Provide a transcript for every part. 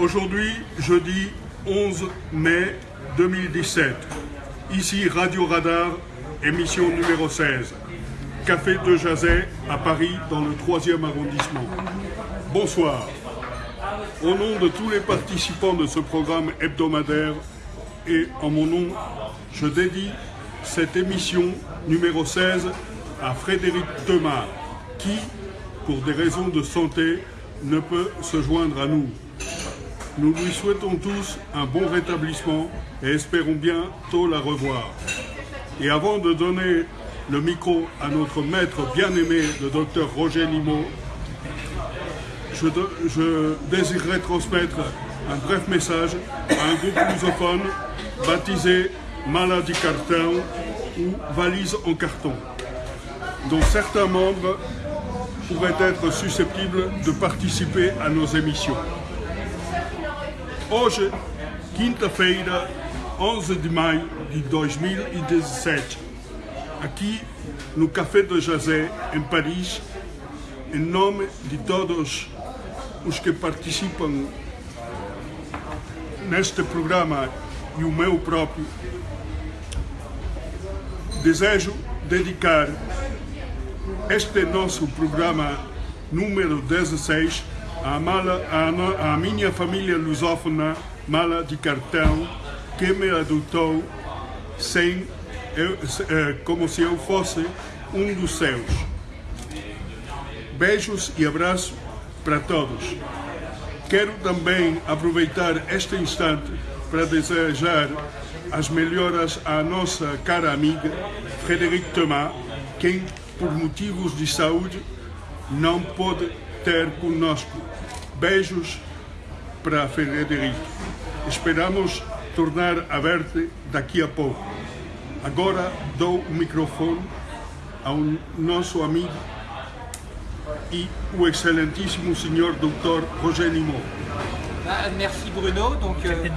Aujourd'hui, jeudi 11 mai 2017. Ici Radio Radar, émission numéro 16. Café de Jazet à Paris, dans le 3e arrondissement. Bonsoir. Au nom de tous les participants de ce programme hebdomadaire et en mon nom, je dédie cette émission numéro 16 à Frédéric Thomas, qui, pour des raisons de santé, ne peut se joindre à nous. Nous lui souhaitons tous un bon rétablissement et espérons bientôt la revoir. Et avant de donner le micro à notre maître bien-aimé, le docteur Roger Limo, je, je, désirerais transmettre un bref message à un groupe lusophone baptisé Maladie Carton ou Valise en carton, dont certains membres pourraient être susceptibles de participer à nos émissions. Hoje, quinta-feira, 11 de maio de 2017, aqui no Café de Jazé, em Paris, em nome de todos os que participam neste programa e o meu próprio, desejo dedicar este nosso programa número 16 à, mala, à, à minha família lusófona mala de cartão que me adotou sem, eu, como se eu fosse um dos seus. Beijos e abraços para todos. Quero também aproveitar este instante para desejar as melhoras à nossa cara amiga Frederic Thomas, quem, por motivos de saúde, não pôde ter conosco. Beijos para Frederic. Esperamos tornar a ver-te daqui a pouco. Agora dou o microfone ao nosso amigo et au excellentíssimo senhor Dr Roger Limon. Ah, merci Bruno. Donc euh,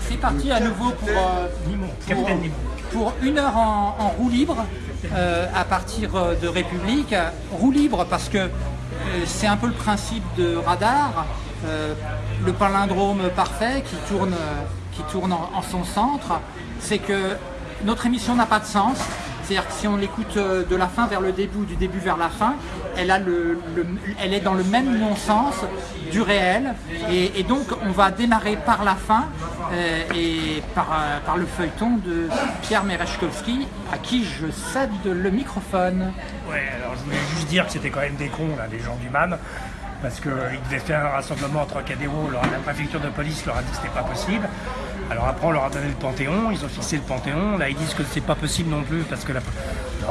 c'est parti à nouveau pour, euh, pour, une heure en, roue libre euh, à partir de République. Roue libre parce que c'est un peu le principe de radar, le palindrome parfait qui tourne, tourne en son centre. C'est que notre émission n'a pas de sens c'est-à-dire que si on l'écoute euh, de la fin vers le début, du début vers la fin, elle, est dans le même non-sens du réel. Et, donc on va démarrer par la fin euh, et par, euh, par, le feuilleton de Pierre Merechkowski, à qui je cède le microphone. Ouais, alors je voulais juste dire que c'était quand même des cons, là, les gens du MAN parce qu'ils devaient faire un rassemblement entre Trocadéro, la préfecture de police leur a dit que c'était pas possible. Alors après, on leur a donné le Panthéon, ils ont fixé le Panthéon. Là, ils disent que c'est pas possible non plus parce que la...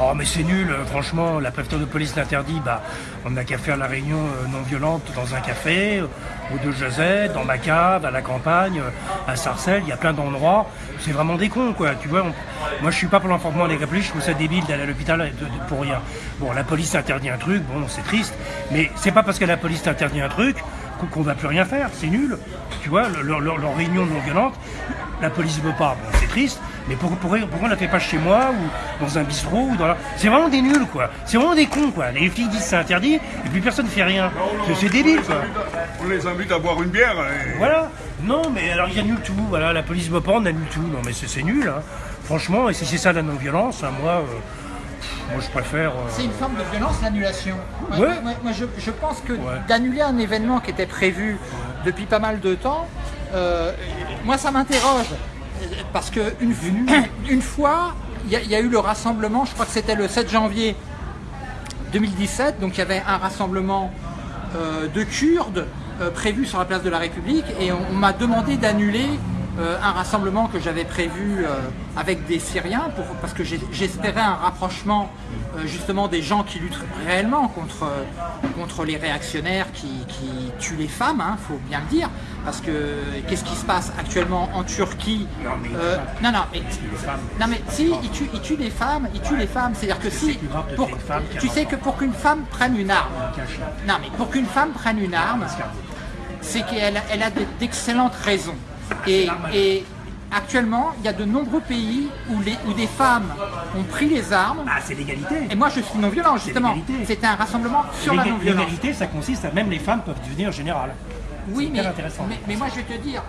Oh, mais c'est nul, euh, franchement, la préfecture de police l'interdit. Bah, on n'a qu'à faire la réunion euh, non violente dans un café, au de Josette, dans ma cave, à la campagne, euh, à Sarcelles, il y a plein d'endroits. C'est vraiment des cons, quoi. Tu vois, moi, je suis pas pour l'enforcement des Républiques, je trouve ça débile d'aller à l'hôpital pour rien. Bon, la police interdit un truc, bon, c'est triste, mais c'est pas parce que la police interdit un truc qu'on va plus rien faire, c'est nul. Tu vois, leur, réunion non violente, la police veut pas, bon, c'est triste, mais pourquoi, pourquoi, on la fait pas chez moi ou dans un bistrot ou dans la... C'est vraiment des nuls, quoi. C'est vraiment des cons, quoi. Les filles disent c'est interdit et puis personne ne fait rien. C'est débile, quoi. On les invite à boire une bière. Voilà. Non, mais alors il y annule tout. Voilà, la police veut pas, on annule tout. Non, mais c'est nul, hein. Franchement, et si c'est ça la non-violence, hein, moi... Euh, moi, je préfère. Euh, c'est une forme de violence, l'annulation. Moi, je, pense que d'annuler un événement qui était prévu depuis pas mal de temps, euh, moi, ça m'interroge. Parce qu'une une fois, il y, a eu le rassemblement, je crois que c'était le 7 janvier 2017, donc il y avait un rassemblement euh, de Kurdes prévu sur la place de la République, et on m'a demandé d'annuler euh, un rassemblement que j'avais prévu euh, avec des Syriens, pour, parce que j'espérais un rapprochement euh, justement des gens qui luttent réellement contre, contre les réactionnaires qui, tuent les femmes, il hein, faut bien le dire, parce que qu'est-ce qui se passe actuellement en Turquie Non mais, non, non, mais, non, mais si, ils tuent, ils tuent les femmes, ils tuent les femmes, c'est-à-dire que si, pour, tu sais que pour qu'une femme prenne une arme, non mais pour qu'une femme prenne une arme, c'est qu'elle elle a d'excellentes raisons. Et, actuellement, il y a de nombreux pays où, les, où des femmes ont pris les armes. Ah, c'est l'égalité. Et moi, je suis non-violent, justement. C'était un rassemblement sur la non-violence. L'égalité, ça consiste à même les femmes peuvent devenir générales. Oui, mais, mais, moi je vais te dire,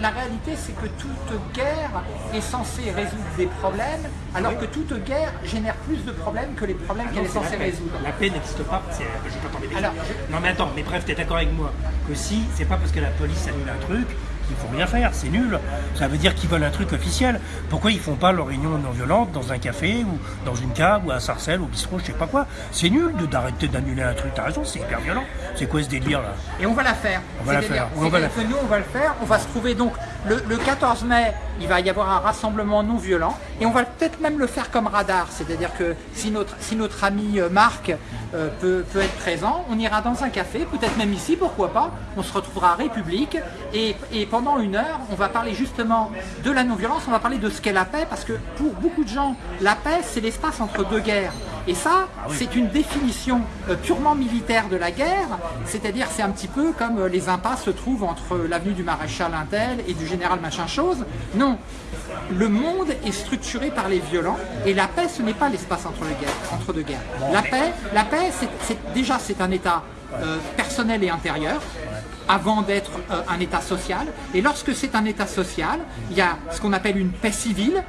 la, réalité c'est que toute guerre est censée résoudre des problèmes, alors que toute guerre génère plus de problèmes que les problèmes ah qu'elle est censée résoudre. La paix n'existe pas, je vais pas Non mais attends, mais bref, tu es d'accord avec moi. Que si, c'est pas parce que la police annule un truc il faut rien faire, c'est nul. Ça veut dire qu'ils veulent un truc officiel. Pourquoi ils font pas leur réunion non violente dans un café ou dans une cave ou à Sarcelles ou au bistrot, je sais pas quoi C'est nul d'arrêter d'annuler un truc, t'as raison, c'est hyper violent. C'est quoi ce délire là? Et on va la faire. On va la faire. On va la faire. nous, on va le faire. On va se trouver donc le, 14 mai, il va y avoir un rassemblement non violent et on va peut-être même le faire comme radar. C'est-à-dire que si notre, si notre ami euh, Marc euh, peut, peut, être présent, on ira dans un café, peut-être même ici, pourquoi pas. On se retrouvera à République et, et pendant une heure, on va parler justement de la non-violence, on va parler de ce qu'est la paix, parce que pour beaucoup de gens, la paix, c'est l'espace entre deux guerres. Et ça, ah c'est une définition euh, purement militaire de la guerre, c'est-à-dire c'est un petit peu comme les impasses se trouvent entre l'avenue du maréchal Intel et du général machin chose. Non, le monde est structuré par les violents et la paix, ce n'est pas l'espace entre, entre, deux guerres. La paix, la paix c'est déjà c'est un état euh, personnel et intérieur avant d'être euh, un État social. Et lorsque c'est un État social, il y a ce qu'on appelle une paix civile.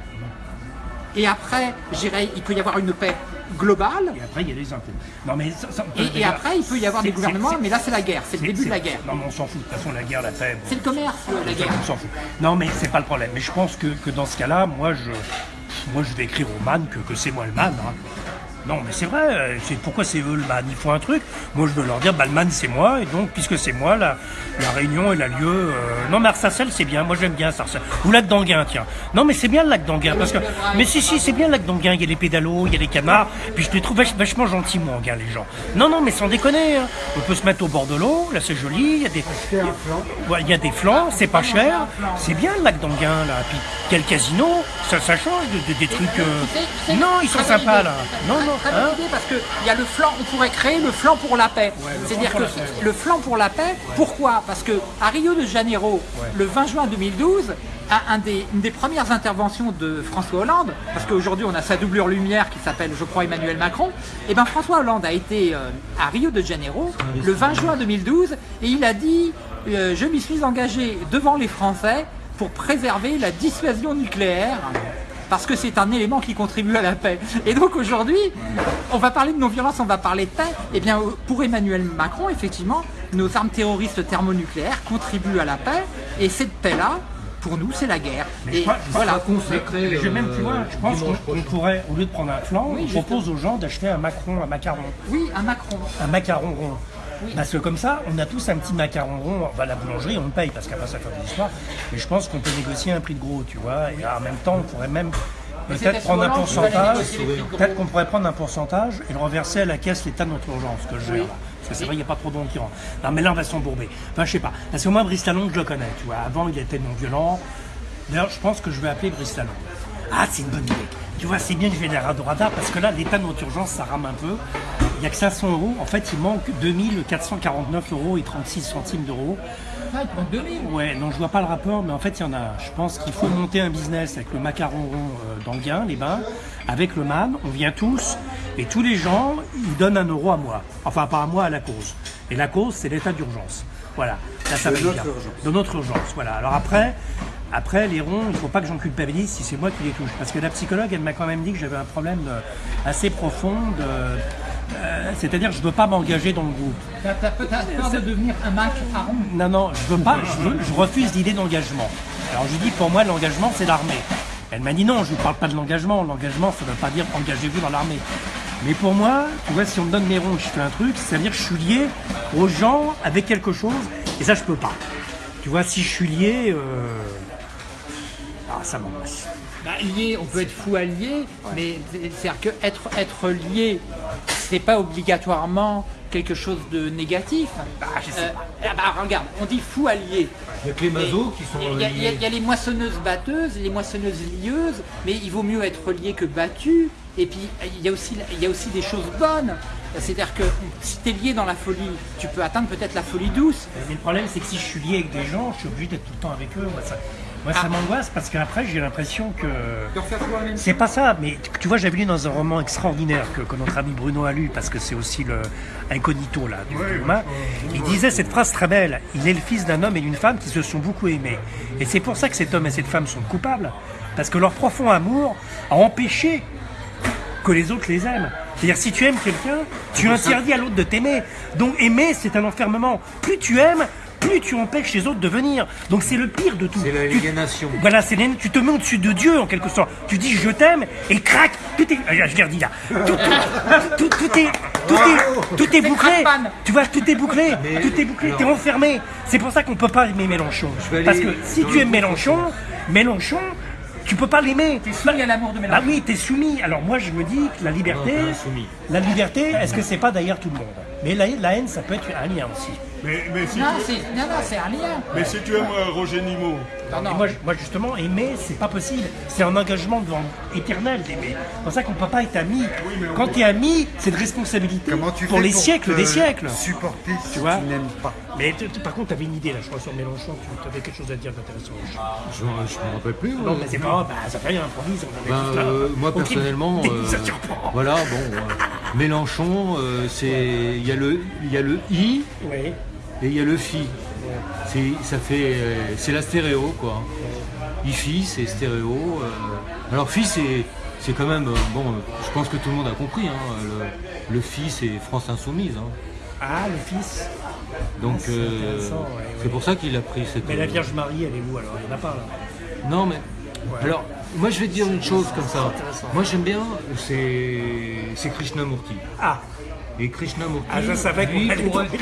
Et après, j'irai, il peut y avoir une paix globale. Et après, il y a des Non, mais et, après, il peut y avoir des gouvernements, mais là, c'est la guerre. C'est le début de la guerre. Non, mais on s'en fout. De toute façon, la guerre, la paix. C'est le commerce, la guerre. On s'en fout. Non, mais c'est pas le problème. Mais je pense que, que dans ce cas-là, moi, je, moi, je vais écrire au man que, que c'est moi le man. Hein. Non, mais c'est vrai, euh, c'est pourquoi c'est eux le man Ils font un truc. Moi, je veux leur dire, bah, le man, c'est moi, et donc, puisque c'est moi, la, la réunion, elle a lieu. Euh... Non, mais Arsacel, c'est bien. Moi, j'aime bien Sarcelles. Ou lac d'Anguin, tiens. Non, mais c'est bien le lac d'Anguin, parce que. Mais si, si, c'est bien le lac d'Anguin. Il y a les pédalos, il y a les canards. Puis je les trouve vachement gentils, moi, Anguin, les gens. Non, non, mais sans déconner. Hein. On peut se mettre au bord de l'eau. Là, c'est joli. Il y a des. Il y a des flancs, c'est pas cher. C'est bien le lac d'Anguin, là. Puis, quel casino. Ça, ça change de, des trucs. Euh, non, ils sont sympas, là. Non, non. Hein parce qu'il y a le flanc, on pourrait créer le flanc pour la paix. C'est-à-dire que le flanc pour la paix, pourquoi? Parce que à Rio de Janeiro, le 20 juin 2012, un des, une des premières interventions de François Hollande, parce qu'aujourd'hui on a sa doublure lumière qui s'appelle, je crois, Emmanuel Macron, et eh bien François Hollande a été euh, à Rio de Janeiro le 20 juin 2012 et il a dit euh, Je m'y suis engagé devant les Français pour préserver la dissuasion nucléaire parce que c'est un élément qui contribue à la paix. Et donc aujourd'hui, on va parler de non-violence, on va parler de paix. Et eh bien pour Emmanuel Macron, effectivement, nos armes terroristes thermonucléaires contribuent à la paix, et cette paix-là, pour nous, c'est la guerre. et voilà. je, même plus loin. Je pense qu'on pourrait, au lieu de prendre un flanc, on propose aux gens d'acheter un macron, un macaron. Oui, un macron. Un macaron rond. Parce que comme ça, on a tous un petit macaron rond, on va à la boulangerie, on le paye, parce qu'après ça fait des histoires. Mais je pense qu'on peut négocier un prix de gros, tu vois. Et en même temps, on pourrait même peut-être prendre un pourcentage, peut-être qu'on pourrait prendre un pourcentage et le reverser à la caisse l'état de notre urgence, que je gère. Parce que c'est vrai, il n'y a pas trop de qui rentrent. Non, mais là, on va s'embourber. Enfin, je sais pas. Parce que moi, Brice je le connais, tu vois. Avant, il était non violent. D'ailleurs, je pense que je vais appeler Brice Ah, c'est une bonne idée. Tu vois, c'est bien que je vienne à radar parce que là, l'état de notre urgence, ça rame un peu. Il n'y a que 500 euros. En fait, il manque 2449 euros et 36 centimes d'euros. Ah, il manque 2000 Ouais, non, je vois pas le rapport, mais en fait, il y en a. Je pense qu'il faut monter un business avec le macaron rond euh, d'Anguin, les bains, avec le MAM. On vient tous, et tous les gens, ils donnent un euro à moi. Enfin, pas à moi, à la cause. Et la cause, c'est l'état d'urgence. Voilà. Là, ça de notre urgence. De notre urgence. Voilà. Alors après, après, les ronds, il ne faut pas que j'en culpabilise si c'est moi qui les touche. Parce que la psychologue, elle m'a quand même dit que j'avais un problème euh, assez profond de, euh, c'est-à-dire, je ne veux pas m'engager dans le groupe. Tu as, peur de devenir un Mac à rond Non, non, je veux pas, je, refuse l'idée d'engagement. Alors je dis, pour moi, l'engagement, c'est l'armée. Elle m'a dit non, je ne parle pas de l'engagement. L'engagement, ça ne veut pas dire engagez-vous dans l'armée. Mais pour moi, tu vois, si on me donne mes ronds, je fais un truc, c'est-à-dire que je suis lié aux gens avec quelque chose, et ça, je peux pas. Tu vois, si je suis lié, euh... ah, ça m'angoisse. Bah, lié, on peut être fou allié, mais c'est-à-dire que être, être lié, c'est pas obligatoirement quelque chose de négatif. Bah, euh, ah bah, regarde, on dit fou allié. Il y a que les mazos qui sont Il y, a les moissonneuses batteuses, les moissonneuses lieuses, mais il vaut mieux être lié que battu. Et puis il y a aussi, il y a aussi des choses bonnes. C'est-à-dire que si tu es lié dans la folie, tu peux atteindre peut-être la folie douce. Mais le problème, c'est que si je suis lié avec des gens, je suis obligé d'être tout le temps avec eux. Moi, ça Ah. m'angoisse parce qu'après, j'ai l'impression que. C'est pas ça, mais tu, vois, j'avais lu dans un roman extraordinaire que, que notre ami Bruno a lu, parce que c'est aussi le incognito là, du Ouais, roman. Il disait cette phrase très belle Il est le fils d'un homme et d'une femme qui se sont beaucoup aimés. Et c'est pour ça que cet homme et cette femme sont coupables, parce que leur profond amour a empêché que les autres les aiment. C'est-à-dire, si tu aimes quelqu'un, tu interdis à l'autre de t'aimer. Donc, aimer, c'est un enfermement. Plus tu aimes, plus tu empêches les autres de venir. Donc, c'est le pire de tout. C'est Tu- l'aliénation. voilà, c'est l'haine. Tu te mets au-dessus de Dieu en quelque sorte. Tu dis je t'aime et crac, tout est. ah, Je l'ai redit là. Tout, tout, tout- tout est, tout est, tout est bouclé. Tu vois, tout est bouclé. Mais- tout est bouclé. T'es enfermé. C'est pour ça qu'on peut pas aimer Mélenchon. Parce que si tu aimes Mélenchon, Mélenchon, tu peux pas l'aimer. T'es soumis à l'amour de Ah Mélenchon. oui, t'es soumis. Alors moi, je me dis que la liberté, Non, la liberté, est-ce que c'est pas d'ailleurs tout le monde? Mais la, la haine, ça peut être un lien aussi. Mais, mais, si, Non, tu, c'est non, non, c'est un lien. mais si tu aimes euh, Roger Nimot, Non, Et non. moi, justement, aimer, c'est pas possible. C'est un engagement devant- éternel d'aimer. C'est pour ça qu'on peut pas être ami. mais Quand peut- tu es ami, c'est de responsabilité Comment tu pour les pour siècles des siècles. Supporter si tu, vois n'aimes pas. Mais t- t- par contre, tu avais une idée là, je crois, sur Mélenchon. Tu avais quelque chose à dire d'intéressant. Je, je me rappelle plus. Non, mais c'est pas bah, ça fait rien, improvise. on en est Ben, euh, moi personnellement, euh, voilà, bon, euh, Mélenchon, euh, c'est, il y a le, il y a le i Oui. Et il y a le fi. C'est, ça fait, euh, c'est la stéréo quoi. I-fi, c'est stéréo. euh. Alors fi, c'est, quand même, euh, bon, je pense que tout le monde a compris. Hein, le, le fi, c'est France Insoumise. hein. Ah, le fils. Donc Ah, c'est euh, ouais, ouais. pour ça qu'il a pris cette. Mais la Vierge Marie, elle est où alors? Il n'y en a pas là. Non, mais. Alors, moi je vais te dire une chose comme ça. Moi j'aime bien, c'est, c'est Krishnamurti. Ah, Et Krishnamurti, ah je savais lui, pour être-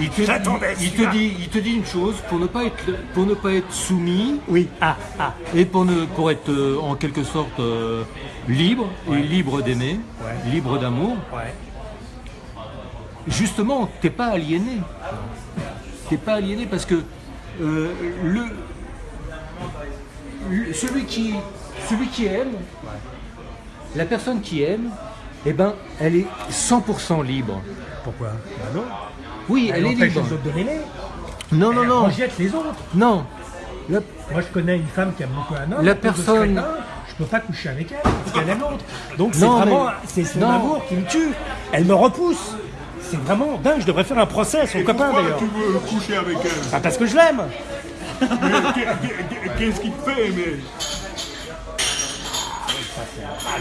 il te, J'attendais il, il te celui-là. dit, il te dit une chose pour ne pas être, pour ne pas être soumis Oui, ah, ah. et pour ne, pour être euh, en quelque sorte euh, libre et libre d'aimer, Ouais. libre d'amour. Ouais. Justement, t'es pas aliéné. T'es pas aliéné parce que euh, le, le- celui qui, celui qui aime, la personne qui aime, eh ben, elle est 100% libre. Pourquoi? Bah non. Oui, elle, est libre. les autres de. Non, non, Elle non, rejette les autres. non. Moi, je connais une femme qui aime beaucoup un homme. La personne- crétin, Je peux pas coucher avec elle parce qu'elle aime l'autre. Donc c'est vraiment, mais- c'est son non. amour qui me tue. Elle me repousse. C'est vraiment dingue. Je devrais faire un procès à son et copain pourquoi d'ailleurs. tu veux coucher avec elle? Bah, parce que je l'aime. Qu'est-ce qui te fait aimer Ah,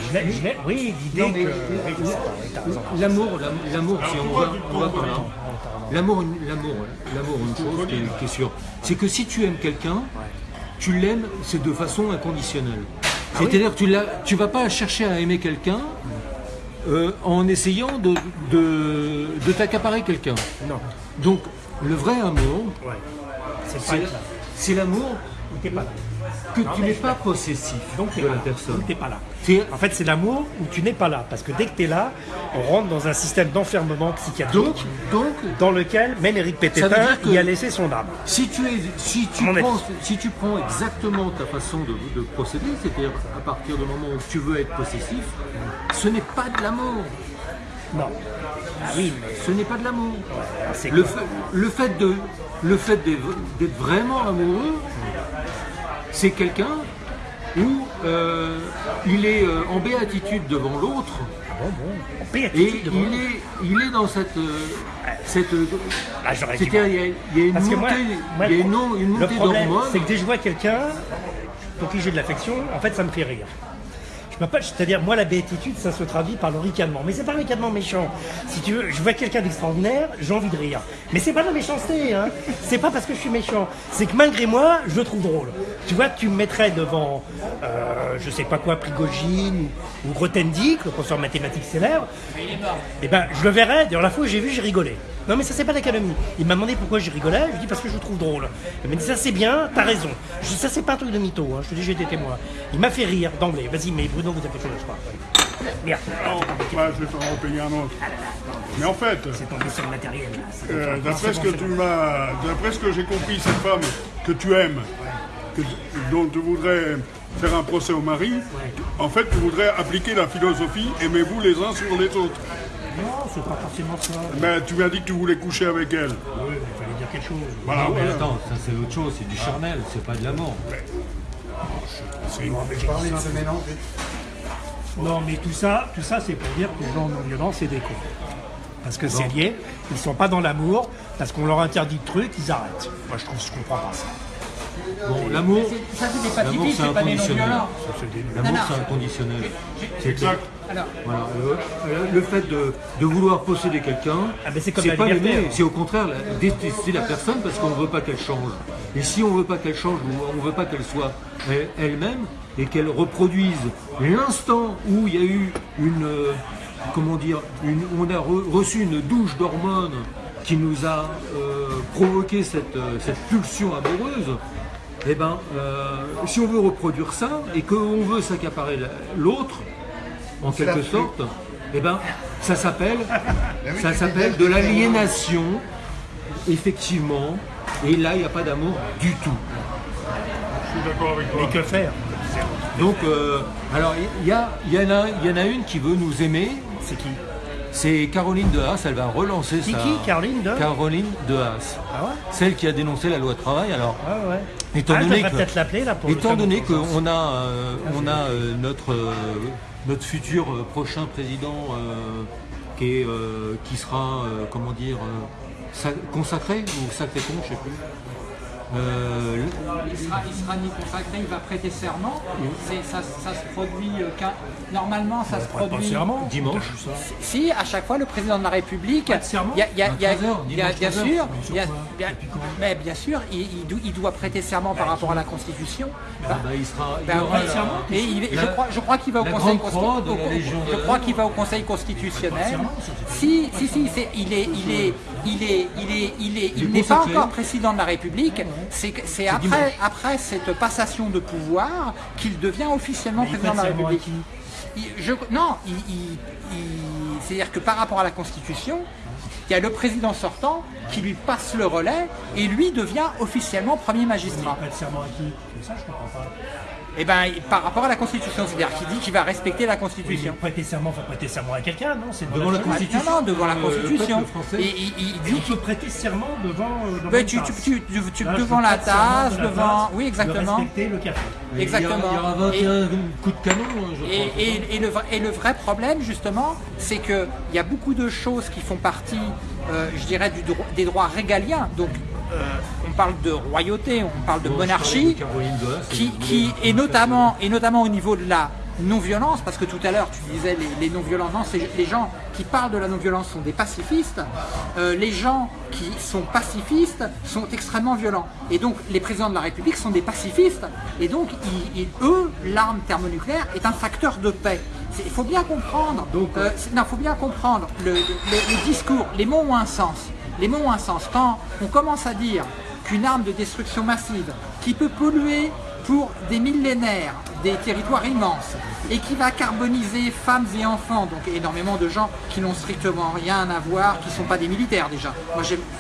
je l'aime. Oui, l'idée que. L'amour, l'am- l'amour, si on va, on va trompes par là. L'amour, une- l'amour, l'amour, une chose qui est, sûre, c'est que si tu aimes quelqu'un, tu l'aimes, c'est de façon inconditionnelle. C'est-à-dire que tu ne tu vas pas chercher à aimer quelqu'un euh, en essayant de, de, de t'accaparer quelqu'un. Non. Donc, le vrai amour, Ouais. C'est l'amour Ou t'es pas là. Que Non, tu n'es pas possessif Donc de pas la là. personne. Donc pas là. En fait, c'est l'amour où tu n'es pas là. Parce que dès que tu es là, on rentre dans un système d'enfermement psychiatrique Donc, donc, dans lequel même Eric Pététin y a laissé son âme. Si tu, es, si, tu Mon avis. prends, si tu prends exactement ta façon de, de procéder, c'est-à-dire à partir du moment où tu veux être possessif, ce n'est pas de l'amour. Non. Ah oui, mais Ce n'est pas de l'amour. Le fait, le fait de, le fait d'être d'être vraiment amoureux, c'est quelqu'un où euh, il est euh, en béatitude devant l'autre Bon, bon. et Béatitude devant il est, il est dans cette, euh, cette, Ah, j'aurais dit- c'est-à-dire il y a, il y a une Parce que montée, moi, moi, il y a une, montée d'hormones. c'est que dès que je vois quelqu'un pour qui j'ai de l'affection, en fait, ça me fait rire. Je C'est-à-dire, moi, la béatitude, ça se traduit par le ricanement. Mais c'est pas un ricanement méchant. Si tu veux, je vois quelqu'un d'extraordinaire, j'ai envie de rire. Mais c'est pas de la méchanceté, hein. C'est pas parce que je suis méchant. C'est que malgré moi, je le trouve drôle. Tu vois, tu me mettrais devant, euh, je sais pas quoi, Prigogine ou Grothendieck, le professeur de mathématiques célèbre. Eh ben, je le verrais. D'ailleurs, la fois où j'ai vu, j'ai rigolé. Non, mais ça, c'est pas l'académie. Il m'a demandé pourquoi j'ai rigolé. Je lui dis parce que je trouve drôle. Il m'a dit ça, c'est bien, t'as raison. Je dis ça, c'est pas un truc de mytho. hein. Je te dis, j'ai été témoin. Il m'a fait rire d'emblée. Vas-y, mais Bruno, vous avez quelque chose à se faire. Merde, Non, je vais t'en repayer un autre. Mais en fait, c'est tombé sur le matériel. là. Euh, d'après ce que tu m'as, d'après ce que j'ai compris, cette femme que tu aimes, que, dont tu voudrais faire un procès au mari, en fait, tu voudrais appliquer la philosophie aimez-vous les uns sur les autres. Non, c'est pas forcément ça. Ben, tu m'as dit que tu voulais coucher avec elle. Oui, mais il fallait dire quelque chose. Voilà, Non, mais voilà. attends, ça c'est autre chose, c'est du charnel, c'est pas de l'amour. Non, mais tout ça, tout ça, c'est pour dire que les gens non violents, c'est des cons. Parce que c'est lié, ils sont pas dans l'amour, parce qu'on leur interdit de trucs, ils arrêtent. Moi, je trouve, je comprends pas ça. Bon, l'amour, C'est- Ça, c'est des L'amour, c'est c'est pas des inconditionnel. non-violents. l'amour non. c'est inconditionnel. C'est Exact. Alors, Voilà, le, le fait de, de vouloir posséder quelqu'un, Ah, mais c'est pas l'aimer, c'est au contraire la- détester la personne parce qu'on ne veut pas qu'elle change. Et si on ne veut pas qu'elle change on ne veut pas qu'elle soit elle- elle-même et qu'elle reproduise l'instant où il y a eu une, euh, comment dire, une, on a re- reçu une douche d'hormones qui nous a euh, provoqué cette, euh, cette pulsion amoureuse, eh ben, euh, si on veut reproduire ça et qu'on veut s'accaparer la- l'autre, en quelque sorte, eh ben, ça s'appelle, ça s'appelle de l'aliénation, effectivement. Et là, il n'y a pas d'amour du tout. Je suis d'accord avec toi. Mais que faire? Donc, euh, alors, il y, a- il y en a, il y en a une qui veut nous aimer. C'est qui? C'est Caroline de Haas. Elle va relancer C'est sa. qui, Caroline de Caroline de Haas. Ah ouais Celle qui a dénoncé la loi travail. Alors, Ouais, ouais. Étant ah, donné que- peut-être l'appeler là pour le Étant donné qu'on a, euh, on a euh, notre, euh, notre futur euh, prochain président euh, qui, est, euh, qui sera, euh, comment dire, euh, sa- consacré ou sacré con, je sais plus. Euh, il sera, il sera ni consacré, il va prêter serment. Ça, ça se produit euh, Normalement, ça se Pas produit. serment. Dimanche. Si, à chaque fois, le président de la République, de serment il y a, il y a- il y a- 23 heures, il y a- dimanche bien 23 sûr, mais bien sûr, il, il do- il doit prêter serment par rapport à la Constitution. bah, il sera, il y aura oui, la- et il est- la- je crois, je crois qu'il va au Conseil grande croix de la consti- au- Légion Je crois qu'il va au Conseil constitutionnel. Si, si, si, il est, il est, il est, il est, il est, Il est il n'est pas encore président de la République. C'est, après, cette passation de pouvoir qu'il devient officiellement Mais président de la République. Je- non, c'est-à-dire que par rapport à la Constitution, il y a le président sortant qui lui passe le relais et lui devient officiellement premier magistrat. Pas de serment ça, je comprends pas. Et ben, par rapport à la Constitution, c'est-à-dire qu'il dit qu'il va respecter la Oui, Constitution. prêter serment, faut prêter serment à quelqu'un, non C'est Devant la. Constitution. Non, non, devant la Euh, Constitution. français. Et il, il Et dit on peut prêter serment devant, euh, devant Ben, tu, tu, tu- tu- tu- Là, je devant la tasse, de la devant. Oui, exactement. respecter le café. Il y aura- Exactement. Il y aura 21 coups de canon, hein, je. Et, et- et le, vrai- et le vrai problème, justement, c'est qu'il y a beaucoup de choses qui font partie, euh, je dirais, du dro- des droits régaliens. Donc, on parle de royauté, on parle de monarchie, qui, et notamment, et notamment au niveau de la non-violence, parce que tout à l'heure tu disais les, les non-violents, non, c'est les gens qui parlent de la non-violence sont des pacifistes, Euh, les gens qui sont pacifistes sont extrêmement violents. Et donc les présidents de la République sont des pacifistes, et donc ils- ils- eux, l'arme thermonucléaire est un facteur de paix. Il faut bien comprendre, Donc, euh, non, faut bien comprendre le, le- le- le discours, les mots ont un sens. Les mots ont un sens. Quand on commence à dire qu'une arme de destruction massive qui peut polluer pour des millénaires des territoires immenses et qui va carboniser femmes et enfants, donc énormément de gens qui n'ont strictement rien à voir, qui ne sont pas des militaires déjà.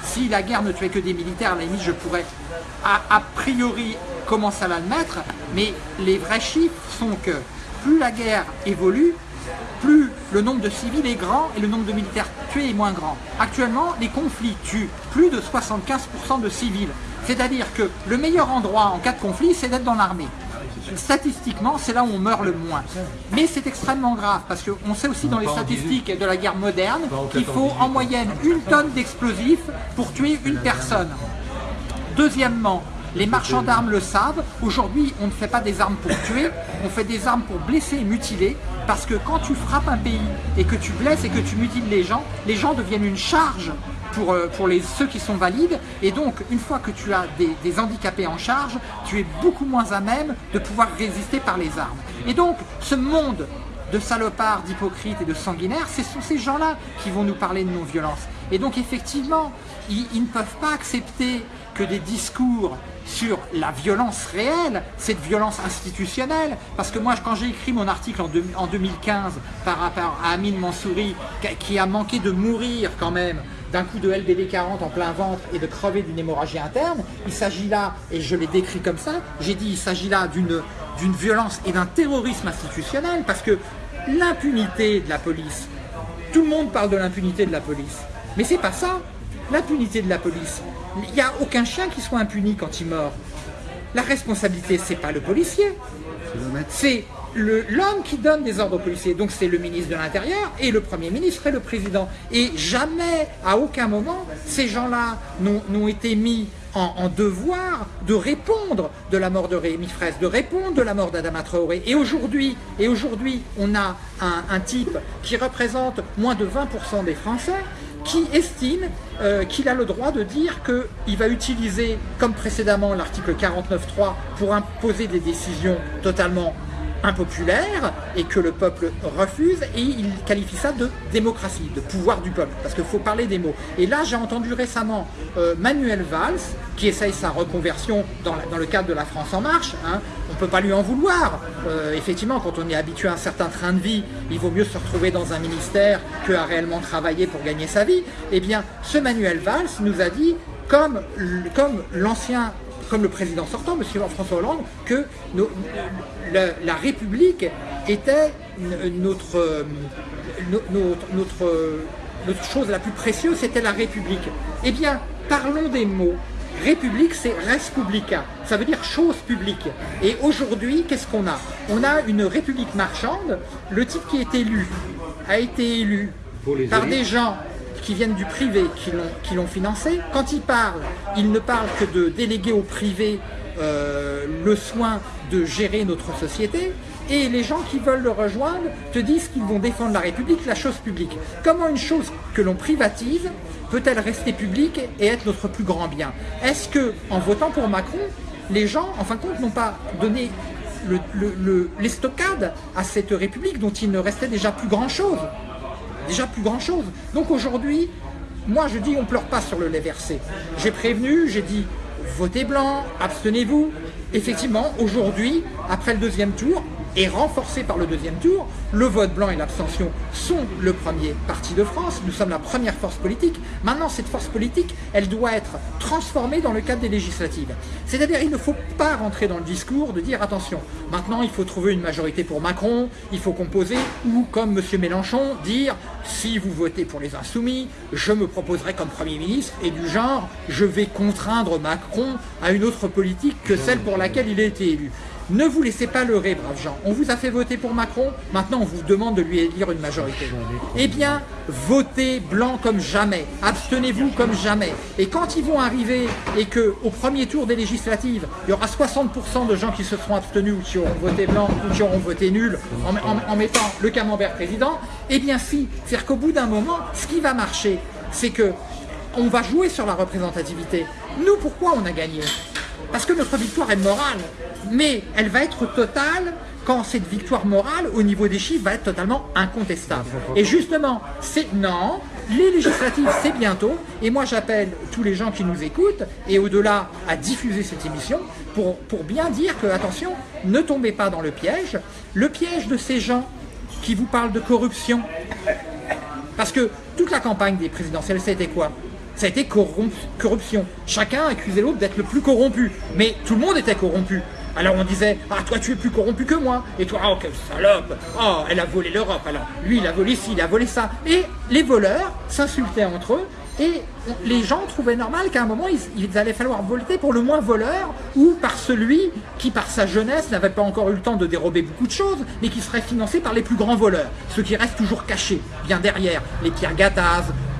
Si la guerre ne tuait que des militaires, à la je pourrais a, a priori commencer à l'admettre, mais les vrais chiffres sont que plus la guerre évolue, plus le nombre de civils est grand et le nombre de militaires tués est moins grand. Actuellement, les conflits tuent plus de 75% de civils. C'est-à-dire que le meilleur endroit en cas de conflit, c'est d'être dans l'armée. Statistiquement, c'est là où on meurt le moins. Mais c'est extrêmement grave parce qu'on sait aussi dans les statistiques de la guerre moderne qu'il faut 14-18. en moyenne une tonne d'explosifs pour tuer une personne. Deuxièmement, les marchands d'armes le savent. Aujourd'hui, on ne fait pas des armes pour tuer, on fait des armes pour blesser et mutiler. Parce que quand tu frappes un pays et que tu blesses et que tu mutiles les gens, les gens deviennent une charge pour, euh, ceux qui sont valides. Et donc, une fois que tu as des, handicapés en charge, tu es beaucoup moins à même de pouvoir résister par les armes. Et donc, ce monde de salopards, d'hypocrites et de sanguinaires, ce sont ces gens-là qui vont nous parler de non-violence. Et donc effectivement, ils ne peuvent pas accepter que des discours sur la violence réelle, cette violence institutionnelle, parce que moi quand j'ai écrit mon article en, deux- en 2015 par rapport à Amine Mansouri, qui- a manqué de mourir quand même d'un coup de LBD 40 en plein ventre et de crever d'une hémorragie interne, il s'agit là, et je l'ai décrit comme ça, j'ai dit il s'agit là d'une d'une violence et d'un terrorisme institutionnel, parce que l'impunité de la police, tout le monde parle de l'impunité de la police, mais c'est pas ça, l'impunité de la police. Il n'y a aucun chien qui soit impuni quand il mord. La responsabilité, c'est pas le policier, c'est l'homme qui donne des ordres aux policiers. Donc c'est le ministre de l'Intérieur et le Premier ministre et le Président. Et jamais, à aucun moment, ces gens-là n'ont été mis en, devoir de répondre de la mort de Rémi Fraisse, de répondre de la mort d'Adama Traoré. Et aujourd'hui, et aujourd'hui, on a un, type qui représente moins de 20% des Français qui estime euh, qu'il a le droit de dire qu'il va utiliser, comme précédemment l'article 49.3, pour imposer des décisions totalement impopulaire et que le peuple refuse et il qualifie ça de démocratie, de pouvoir du peuple, parce qu'il faut parler des mots. Et là, j'ai entendu récemment euh, Manuel Valls, qui essaye sa reconversion dans, le cadre de la France en marche. Hein. On ne peut pas lui en vouloir. Euh, effectivement, quand on est habitué à un certain train de vie, il vaut mieux se retrouver dans un ministère que à réellement travailler pour gagner sa vie. Eh bien, ce Manuel Valls nous a dit, comme, l'ancien comme le président sortant, M. François Hollande, que la, République était notre, notre, notre, chose la plus précieuse, c'était la République. Eh bien, parlons des mots. République, c'est res publica, ça veut dire chose publique. Et aujourd'hui, qu'est-ce qu'on a? On a une république marchande, le type qui est élu a été élu par des gens qui viennent du privé, qui l'ont financé. Quand ils parlent, ils ne parlent que de déléguer au privé euh, le soin de gérer notre société. Et les gens qui veulent le rejoindre te disent qu'ils vont défendre la République, la chose publique. Comment une chose que l'on privatise peut-elle rester publique et être notre plus grand bien? Est-ce que, en votant pour Macron, les gens, en fin de compte, n'ont pas donné les stockades à cette République dont il ne restait déjà plus grand-chose? Déjà plus grand chose. Donc aujourd'hui, moi je dis on pleure pas sur le lait versé. J'ai prévenu, j'ai dit votez blanc, abstenez-vous. Effectivement, aujourd'hui, après le deuxième tour, et renforcé par le deuxième tour. Le vote blanc et l'abstention sont le premier parti de France. Nous sommes la première force politique. Maintenant, cette force politique, elle doit être transformée dans le cadre des législatives. C'est-à-dire, il ne faut pas rentrer dans le discours de dire, attention, maintenant, il faut trouver une majorité pour Macron, il faut composer, ou comme M. Mélenchon, dire, si vous votez pour les insoumis, je me proposerai comme Premier ministre, et du genre, je vais contraindre Macron à une autre politique que celle pour laquelle il a été élu. Ne vous laissez pas leurrer, braves gens. On vous a fait voter pour Macron, maintenant on vous demande de lui élire une majorité. Eh bien, votez blanc comme jamais, abstenez-vous comme jamais. Et quand ils vont arriver et qu'au premier tour des législatives, il y aura 60% de gens qui se seront abstenus ou qui auront voté blanc ou qui auront voté nul en, mettant le camembert président, eh bien si, c'est-à-dire qu'au bout d'un moment, ce qui va marcher, c'est que on va jouer sur la représentativité. Nous, pourquoi on a gagné? Parce que notre victoire est morale mais elle va être totale quand cette victoire morale au niveau des chiffres va être totalement incontestable. Et justement, c'est non, les législatives c'est bientôt, et moi j'appelle tous les gens qui nous écoutent, et au-delà à diffuser cette émission, pour, bien dire que, attention, ne tombez pas dans le piège, le piège de ces gens qui vous parlent de corruption. Parce que toute la campagne des présidentielles, c'était quoi? Ça a été corruption. Chacun accusait l'autre d'être le plus corrompu. Mais tout le monde était corrompu. Alors on disait, ah toi tu es plus corrompu que moi, et toi, oh quelle salope, oh elle a volé l'Europe, alors lui il a volé ci, il a volé ça. Et les voleurs s'insultaient entre eux, et les gens trouvaient normal qu'à un moment, il, allait falloir voter pour le moins voleur ou par celui qui, par sa jeunesse, n'avait pas encore eu le temps de dérober beaucoup de choses, mais qui serait financé par les plus grands voleurs, ceux qui restent toujours cachés, bien derrière, les Pierre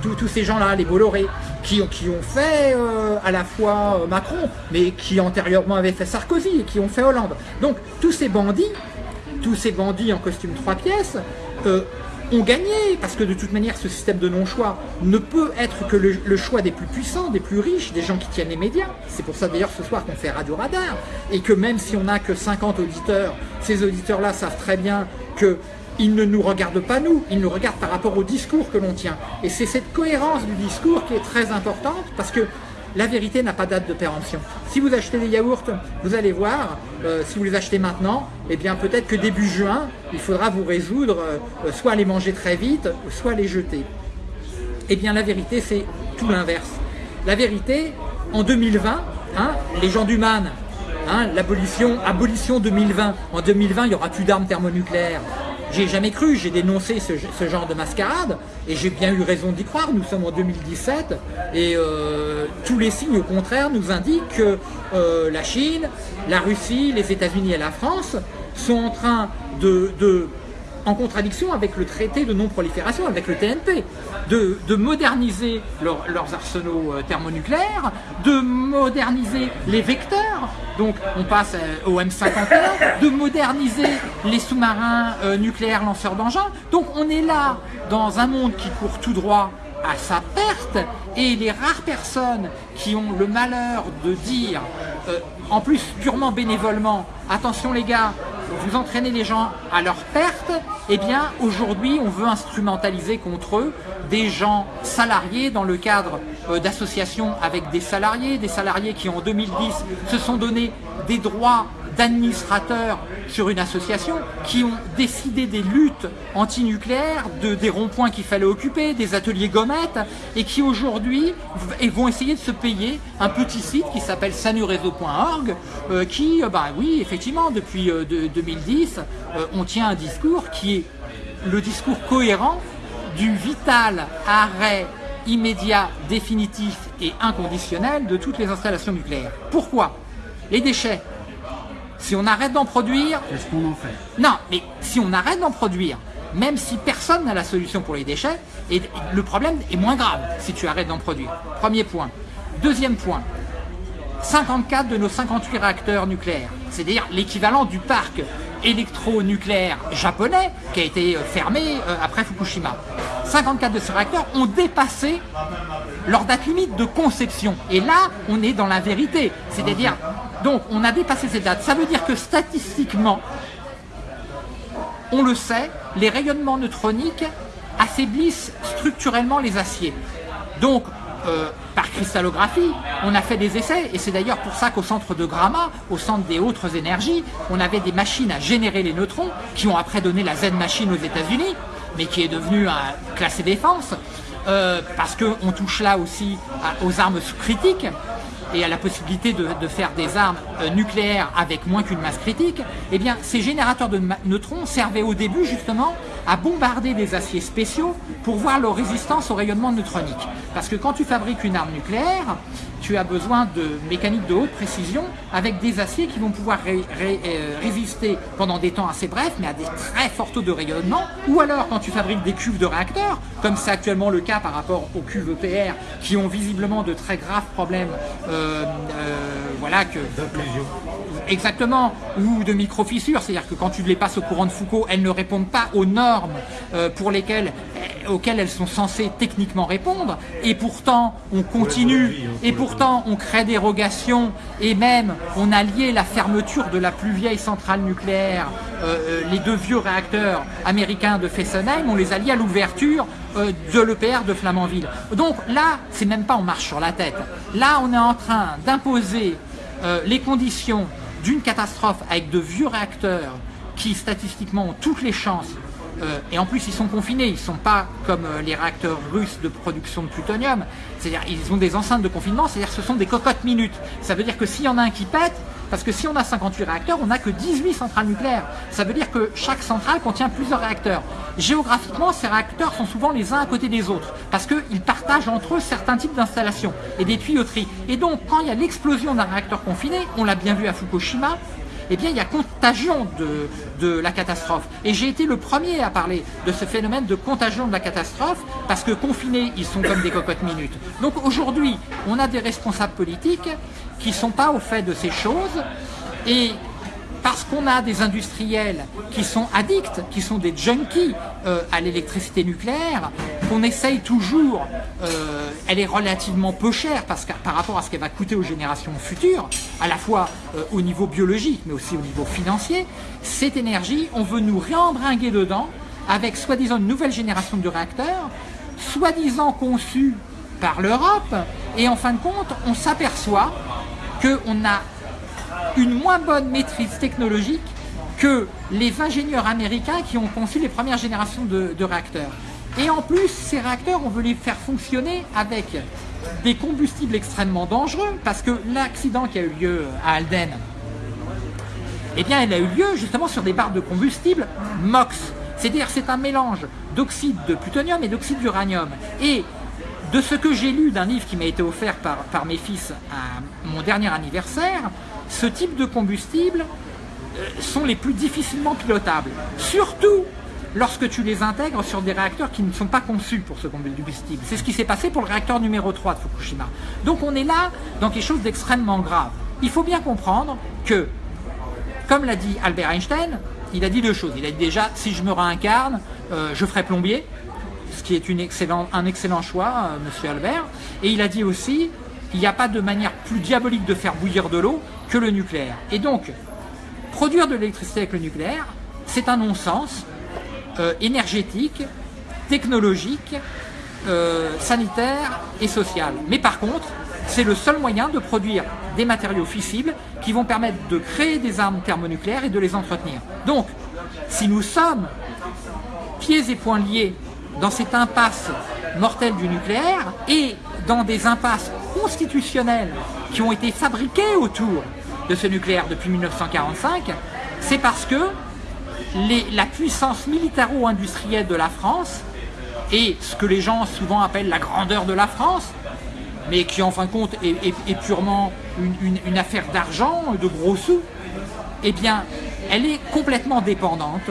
tous ces gens-là, les Bolloré, qui, qui, ont fait euh, à la fois euh, Macron, mais qui antérieurement avaient fait Sarkozy et qui ont fait Hollande. Donc tous ces bandits, tous ces bandits en costume trois pièces, euh, ont gagné, parce que de toute manière ce système de non-choix ne peut être que le, choix des plus puissants, des plus riches, des gens qui tiennent les médias. C'est pour ça d'ailleurs ce soir qu'on fait Radio Radar, et que même si on n'a que 50 auditeurs, ces auditeurs-là savent très bien que ils ne nous regardent pas nous, ils nous regardent par rapport au discours que l'on tient. Et c'est cette cohérence du discours qui est très importante parce que la vérité n'a pas date de péremption. Si vous achetez des yaourts, vous allez voir, euh, si vous les achetez maintenant, eh bien peut-être que début juin, il faudra vous résoudre euh, soit les manger très vite, soit les jeter. Eh bien la vérité, c'est tout l'inverse. La vérité, en 2020, hein, les gens du MAN, hein, l'abolition, abolition 2020, en 2020, il n'y aura plus d'armes thermonucléaires. J'ai jamais cru, j'ai dénoncé ce, genre de mascarade et j'ai bien eu raison d'y croire. Nous sommes en 2017 et euh, tous les signes au contraire nous indiquent que euh, la Chine, la Russie, les États-Unis et la France sont en train de en contradiction avec le traité de non-prolifération, avec le TNP, de, moderniser leurs arsenaux euh, thermonucléaires, de moderniser les vecteurs, donc on passe euh, au M51, de moderniser les sous-marins euh, nucléaires lanceurs d'engins. Donc on est là dans un monde qui court tout droit à sa perte et les rares personnes qui ont le malheur de dire, en plus purement bénévolement, attention les gars, vous entraînez les gens à leur perte, eh bien aujourd'hui on veut instrumentaliser contre eux des gens salariés dans le cadre euh, d'associations avec des salariés, des salariés qui en 2010 se sont donné des droits d'administrateurs sur une association qui ont décidé des luttes antinucléaires, de, des ronds-points qu'il fallait occuper, des ateliers gommettes, et qui aujourd'hui vont essayer de se payer un petit site qui s'appelle sanureseau.org, euh, qui, euh, bah oui, effectivement, depuis 2010, euh, on tient un discours qui est le discours cohérent du vital arrêt immédiat, définitif et inconditionnel de toutes les installations nucléaires. Pourquoi? Les déchets, si on arrête d'en produire... Qu'est-ce qu'on en fait? Non, mais si on arrête d'en produire, même si personne n'a la solution pour les déchets, et le problème est moins grave si tu arrêtes d'en produire. Premier point. Deuxième point, 54 de nos 58 réacteurs nucléaires, c'est-à-dire l'équivalent du parc électronucléaire japonais qui a été euh, fermé euh, après Fukushima. 54 de ces réacteurs ont dépassé leur date limite de conception. Et là, on est dans la vérité. C'est-à-dire, donc, on a dépassé cette date. Ça veut dire que statistiquement, on le sait, les rayonnements neutroniques affaiblissent structurellement les aciers. Donc, euh, par cristallographie, on a fait des essais, et c'est d'ailleurs pour ça qu'au centre de Gramma, au centre des autres énergies, on avait des machines à générer les neutrons, qui ont après donné la Z-machine aux États-Unis, mais qui est devenue un classé défense, euh, parce qu'on touche là aussi aux armes critiques, et à la possibilité de, faire des armes euh, nucléaires avec moins qu'une masse critique, eh bien ces générateurs de neutrons servaient au début justement à bombarder des aciers spéciaux pour voir leur résistance au rayonnement neutronique. Parce que quand tu fabriques une arme nucléaire, tu as besoin de mécaniques de haute précision avec des aciers qui vont pouvoir euh, résister pendant des temps assez brefs, mais à des très forts taux de rayonnement. Ou alors, quand tu fabriques des cuves de réacteurs, comme c'est actuellement le cas par rapport aux cuves EPR, qui ont visiblement de très graves problèmes, euh, euh, voilà que... Exactement, ou de micro-fissures, c'est-à-dire que quand tu les passes au courant de Foucault, elles ne répondent pas aux normes pour lesquelles auxquelles elles sont censées techniquement répondre, et pourtant on continue, et pourtant on crée des rogations, et même on a lié la fermeture de la plus vieille centrale nucléaire, euh, euh, les deux vieux réacteurs américains de Fessenheim, on les a liés à l'ouverture euh, de l'EPR de Flamanville. Donc là, c'est même pas on marche sur la tête. Là, on est en train d'imposer les conditions d'une catastrophe avec de vieux réacteurs qui statistiquement ont toutes les chances euh, et en plus, ils sont confinés, ils ne sont pas comme euh, les réacteurs russes de production de plutonium. C'est-à-dire, ils ont des enceintes de confinement, c'est-à-dire ce sont des cocottes minutes. Ça veut dire que s'il y en a un qui pète, parce que si on a 58 réacteurs, on n'a que 18 centrales nucléaires. Ça veut dire que chaque centrale contient plusieurs réacteurs. Géographiquement, ces réacteurs sont souvent les uns à côté des autres, parce qu'ils partagent entre eux certains types d'installations et des tuyauteries. Et donc, quand il y a l'explosion d'un réacteur confiné, on l'a bien vu à Fukushima, eh bien il y a contagion de, la catastrophe. Et j'ai été le premier à parler de ce phénomène de contagion de la catastrophe, parce que confinés, ils sont comme des cocottes minutes. Donc aujourd'hui, on a des responsables politiques qui ne sont pas au fait de ces choses, et parce qu'on a des industriels qui sont addicts, qui sont des junkies euh, à l'électricité nucléaire, qu'on essaye toujours, euh, elle est relativement peu chère parce que, par rapport à ce qu'elle va coûter aux générations futures, à la fois euh, au niveau biologique mais aussi au niveau financier, cette énergie, on veut nous réembringuer dedans avec soi-disant une nouvelle génération de réacteurs, soi-disant conçus par l'Europe, et en fin de compte, on s'aperçoit qu'on a une moins bonne maîtrise technologique que les ingénieurs américains qui ont conçu les premières générations de, réacteurs. Et en plus, ces réacteurs, on veut les faire fonctionner avec des combustibles extrêmement dangereux, parce que l'accident qui a eu lieu à Alden, eh bien, elle a eu lieu justement sur des barres de combustible MOX. C'est-à-dire c'est un mélange d'oxyde de plutonium et d'oxyde d'uranium. Et de ce que j'ai lu d'un livre qui m'a été offert par, mes fils à mon dernier anniversaire, ce type de combustible euh, sont les plus difficilement pilotables. Surtout lorsque tu les intègres sur des réacteurs qui ne sont pas conçus pour ce combustible. C'est ce qui s'est passé pour le réacteur numéro 3 de Fukushima. Donc on est là dans quelque chose d'extrêmement grave. Il faut bien comprendre que, comme l'a dit Albert Einstein, il a dit deux choses. Il a dit déjà, si je me réincarne, euh, je ferai plombier, ce qui est un excellent choix, euh, monsieur Albert. Et il a dit aussi, il n'y a pas de manière plus diabolique de faire bouillir de l'eau que le nucléaire. Et donc, produire de l'électricité avec le nucléaire, c'est un non-sens euh, énergétique, technologique, euh, sanitaire et social. Mais par contre, c'est le seul moyen de produire des matériaux fissibles qui vont permettre de créer des armes thermonucléaires et de les entretenir. Donc, si nous sommes pieds et poings liés dans cette impasse mortelle du nucléaire et dans des impasses constitutionnelles qui ont été fabriquées autour de ce nucléaire depuis 1945, c'est parce que la puissance militaro-industrielle de la France et ce que les gens souvent appellent la grandeur de la France, mais qui en fin de compte est, purement une, affaire d'argent, de gros sous, eh bien, elle est complètement dépendante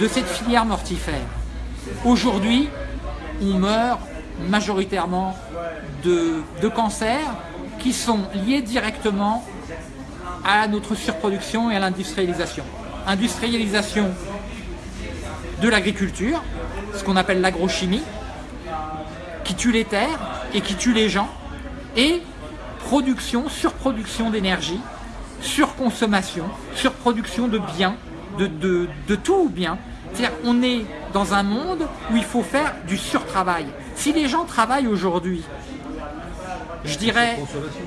de cette filière mortifère. Aujourd'hui, on meurt majoritairement de, cancers qui sont liés directement à notre surproduction et à l'industrialisation. Industrialisation de l'agriculture, ce qu'on appelle l'agrochimie, qui tue les terres et qui tue les gens, et production, surproduction d'énergie, surconsommation, surproduction de biens, de, de, de tout bien. C'est-à-dire on est dans un monde où il faut faire du surtravail. Si les gens travaillent aujourd'hui je dirais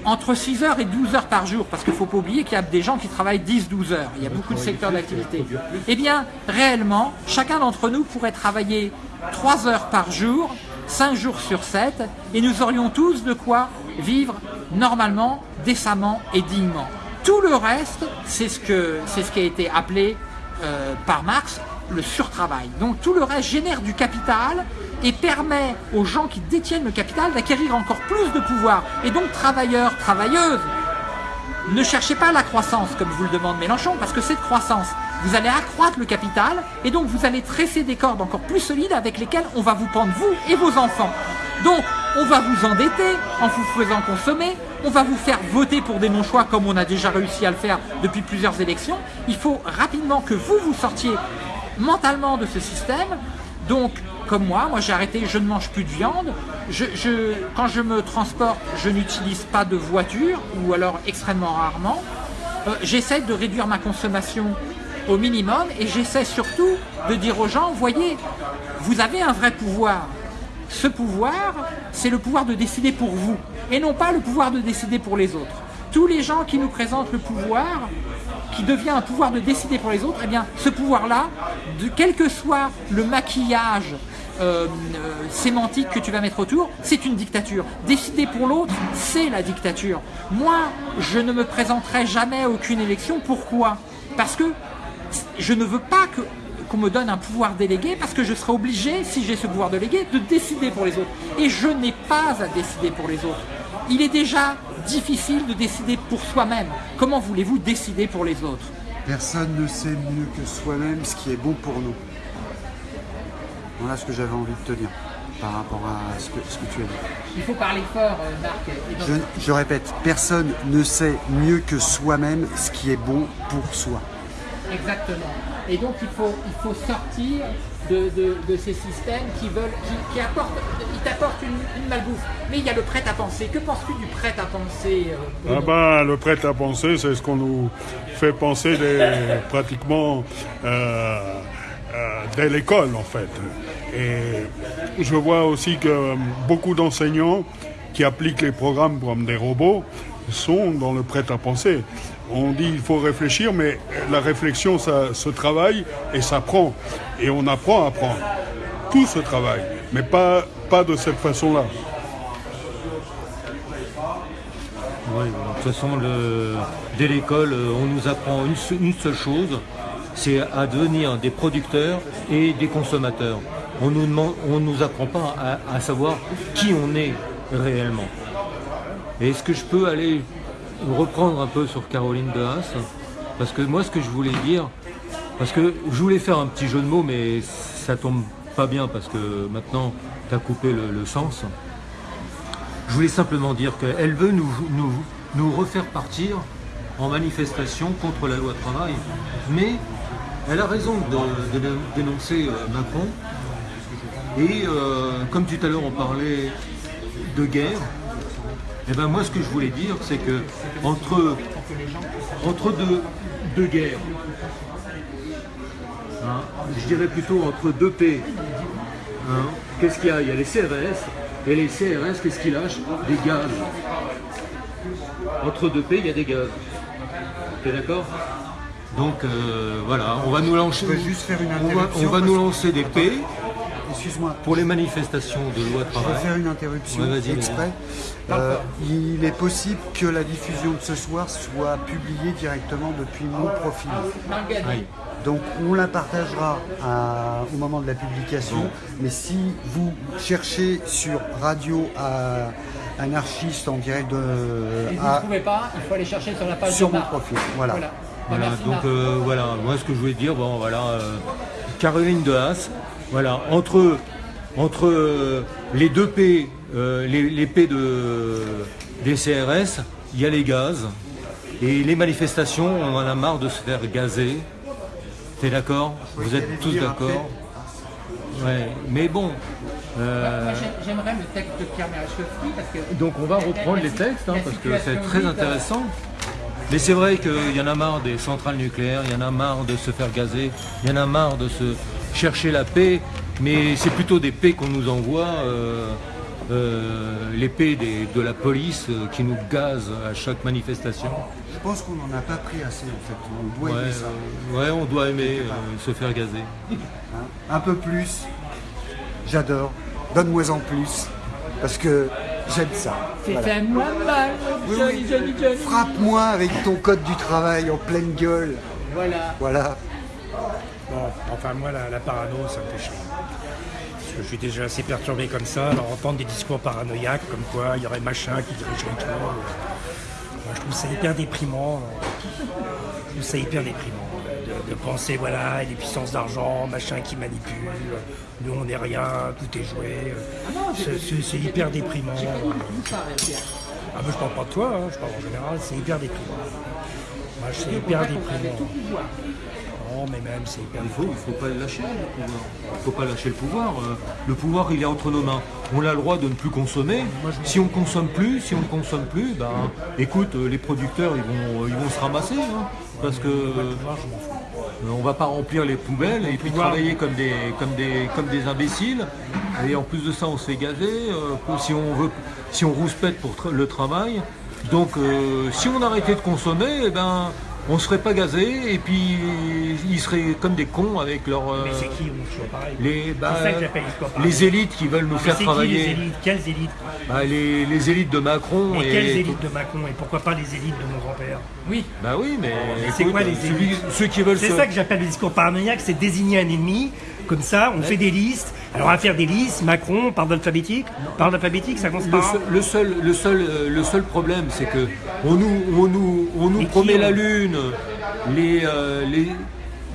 entre 6 heures et 12 heures par jour, parce qu'il ne faut pas oublier qu'il y a des gens qui travaillent 10-12 heures, il y a beaucoup de secteurs d'activité. Eh bien, réellement, chacun d'entre nous pourrait travailler 3 heures par jour, 5 jours sur 7, et nous aurions tous de quoi vivre normalement, décemment et dignement. Tout le reste, c'est ce, qui a été appelé euh, par Marx le surtravail. Donc tout le reste génère du capital et permet aux gens qui détiennent le capital d'acquérir encore plus de pouvoir. Et donc travailleurs, travailleuses, ne cherchez pas la croissance comme vous le demande Mélenchon, parce que cette croissance, vous allez accroître le capital et donc vous allez tresser des cordes encore plus solides avec lesquelles on va vous pendre vous et vos enfants. Donc on va vous endetter en vous faisant consommer, on va vous faire voter pour des non-choix comme on a déjà réussi à le faire depuis plusieurs élections. Il faut rapidement que vous vous sortiez mentalement de ce système. Donc, comme moi, moi j'ai arrêté, je ne mange plus de viande. Je, quand je me transporte, je n'utilise pas de voiture, ou alors extrêmement rarement. Euh, j'essaie de réduire ma consommation au minimum et j'essaie surtout de dire aux gens, voyez, vous avez un vrai pouvoir. Ce pouvoir, c'est le pouvoir de décider pour vous, et non pas le pouvoir de décider pour les autres. Tous les gens qui nous présentent le pouvoir, qui devient un pouvoir de décider pour les autres, eh bien, ce pouvoir-là, quel que soit le maquillage euh, euh, sémantique que tu vas mettre autour, c'est une dictature. Décider pour l'autre, c'est la dictature. Moi, je ne me présenterai jamais à aucune élection. Pourquoi? Parce que je ne veux pas qu'on me donne un pouvoir délégué parce que je serai obligé, si j'ai ce pouvoir délégué, de décider pour les autres. Et je n'ai pas à décider pour les autres. Il est déjà difficile de décider pour soi-même. Comment voulez-vous décider pour les autres? Personne ne sait mieux que soi-même ce qui est bon pour nous. Voilà ce que j'avais envie de te dire par rapport à ce que, tu as dit. Il faut parler fort, euh, Marc. Je, répète, personne ne sait mieux que soi-même ce qui est bon pour soi. Exactement. Et donc il faut, il faut sortir de, ces systèmes qui veulent, qui, apportent, t'apportent une, malbouffe. Mais il y a le prêt à penser. Que penses-tu du prêt à penser euh, ah ben, Le prêt à penser, c'est ce qu'on nous fait penser pratiquement euh, euh, dès l'école en fait. Et je vois aussi que beaucoup d'enseignants qui appliquent les programmes comme des robots sont dans le prêt à penser. On dit il faut réfléchir, mais la réflexion, ça se travaille et ça prend. Et on apprend à apprendre. Tout se travaille, mais pas, pas de cette façon-là. Oui, de toute façon, dès l'école, on nous apprend une, seule chose, c'est à devenir des producteurs et des consommateurs. On on nous apprend pas à, savoir qui on est réellement. Est-ce que je peux aller reprendre un peu sur Caroline de Haas Parce que moi, ce que je voulais dire, parce que je voulais faire un petit jeu de mots, mais ça tombe pas bien parce que maintenant, tu as coupé le, sens. Je voulais simplement dire qu'elle veut nous, nous, refaire partir en manifestation contre la loi travail. Mais elle a raison de, de dénoncer euh, Macron. Et euh, comme tout à l'heure on parlait de guerre, et ben moi ce que je voulais dire c'est que entre, entre deux, deux guerres, hein, je dirais plutôt entre deux P, hein, qu'est-ce qu'il y a? Il y a les CRS, et les CRS qu'est-ce qu'ils lâchent? Des gaz. Entre deux P il y a des gaz. T'es d'accord? Donc euh, voilà, on va nous lancer, Je peux juste faire une on va, on nous lancer des P Excuse-moi. pour les manifestations de loi de Je vais travail. faire une interruption Ouais, exprès. Euh, il est possible que la diffusion de ce soir soit publiée directement depuis mon profil. Donc on la partagera à- au moment de la publication. Mais si vous cherchez sur Radio à- Anarchiste en direct de, Et vous ne trouvez pas, il faut aller chercher sur la page sur de mon Marc. profil. Voilà. Voilà. Voilà, Merci, donc euh, voilà, moi ce que je voulais dire, bon voilà, euh, Caroline de Haas, voilà, entre, entre euh, les deux P, euh, les, les P de, des CRS, il y a les gaz, et les manifestations, on en a marre de se faire gazer. T'es d'accord Vous êtes tous d'accord Ouais, mais bon. euh, Moi, j'ai- j'aimerais le texte de Pierre parce que. donc on va reprendre les textes, hein, parce que c'est très intéressant. Mais c'est vrai qu'il y en a marre des centrales nucléaires, il y en a marre de se faire gazer, il y en a marre de se chercher la paix, mais c'est plutôt des paix qu'on nous envoie, euh, euh, les paix des- de la police euh, qui nous gazent à chaque manifestation. Je pense qu'on n'en a pas pris assez en fait. On doit Ouais, aimer ça. euh, ouais, on doit aimer euh, se faire gazer. hein. Un peu plus. J'adore. Donne-moi en plus. Parce que j'aime ça. C'est Voilà. un moi mal, Oui, Johnny, oui. Johnny, Johnny. Frappe-moi avec ton code du travail en pleine gueule. Voilà. Voilà. Bon, enfin moi la, la parano ça me fait chier. Parce que je suis déjà assez perturbé comme ça, alors entendre des discours paranoïaques comme quoi il y aurait machin qui dirigerait tout. euh, Moi je trouve ça hyper déprimant. euh, Je trouve ça hyper déprimant de, de penser voilà, il y a des puissances d'argent, machin qui manipulent, nous on n'est rien, tout est joué. euh, c'est- hyper déprimant. Ah mais je parle pas de toi, hein, je parle en général, c'est hyper déprimant. Moi c'est hyper déprimant. Non mais même c'est hyper Il faut, il faut pas lâcher le pouvoir. Il faut pas lâcher le pouvoir. Euh, Le pouvoir, il est entre nos mains. On a le droit de ne plus consommer. Si on consomme plus, si on ne consomme plus, ben, écoute, euh, les producteurs, ils vont, ils vont se ramasser, hein, parce que euh, on va pas remplir les poubelles et puis travailler comme des, comme des, comme des imbéciles. Et en plus de ça, on se fait euh, si on veut, si on rouspète pour le travail. Donc, euh, si on arrêtait de consommer, eh ben, on serait pas gazé et puis ils seraient comme des cons avec leur euh, Mais c'est qui on toujours pareil les bah, C'est ça que j'appelle les élites qui veulent nous Mais faire c'est qui travailler. les élites? Quelles élites? Bah, les, les élites de Macron Mais et quelles élites de Macron Et pourquoi pas les élites de mon grand-père? Oui. Bah oui, mais c'est quoi les celui- élites? ceux qui veulent C'est se- ça que j'appelle le discours paranoïaque, c'est désigner un ennemi, comme ça, on fait des listes. Alors, va faire des listes, Macron, par alphabétique. Par alphabétique, ça commence Le par seul, le seul, le seul, euh, le seul problème, c'est que on nous, on nous, on nous promet la lune. Les, euh, les,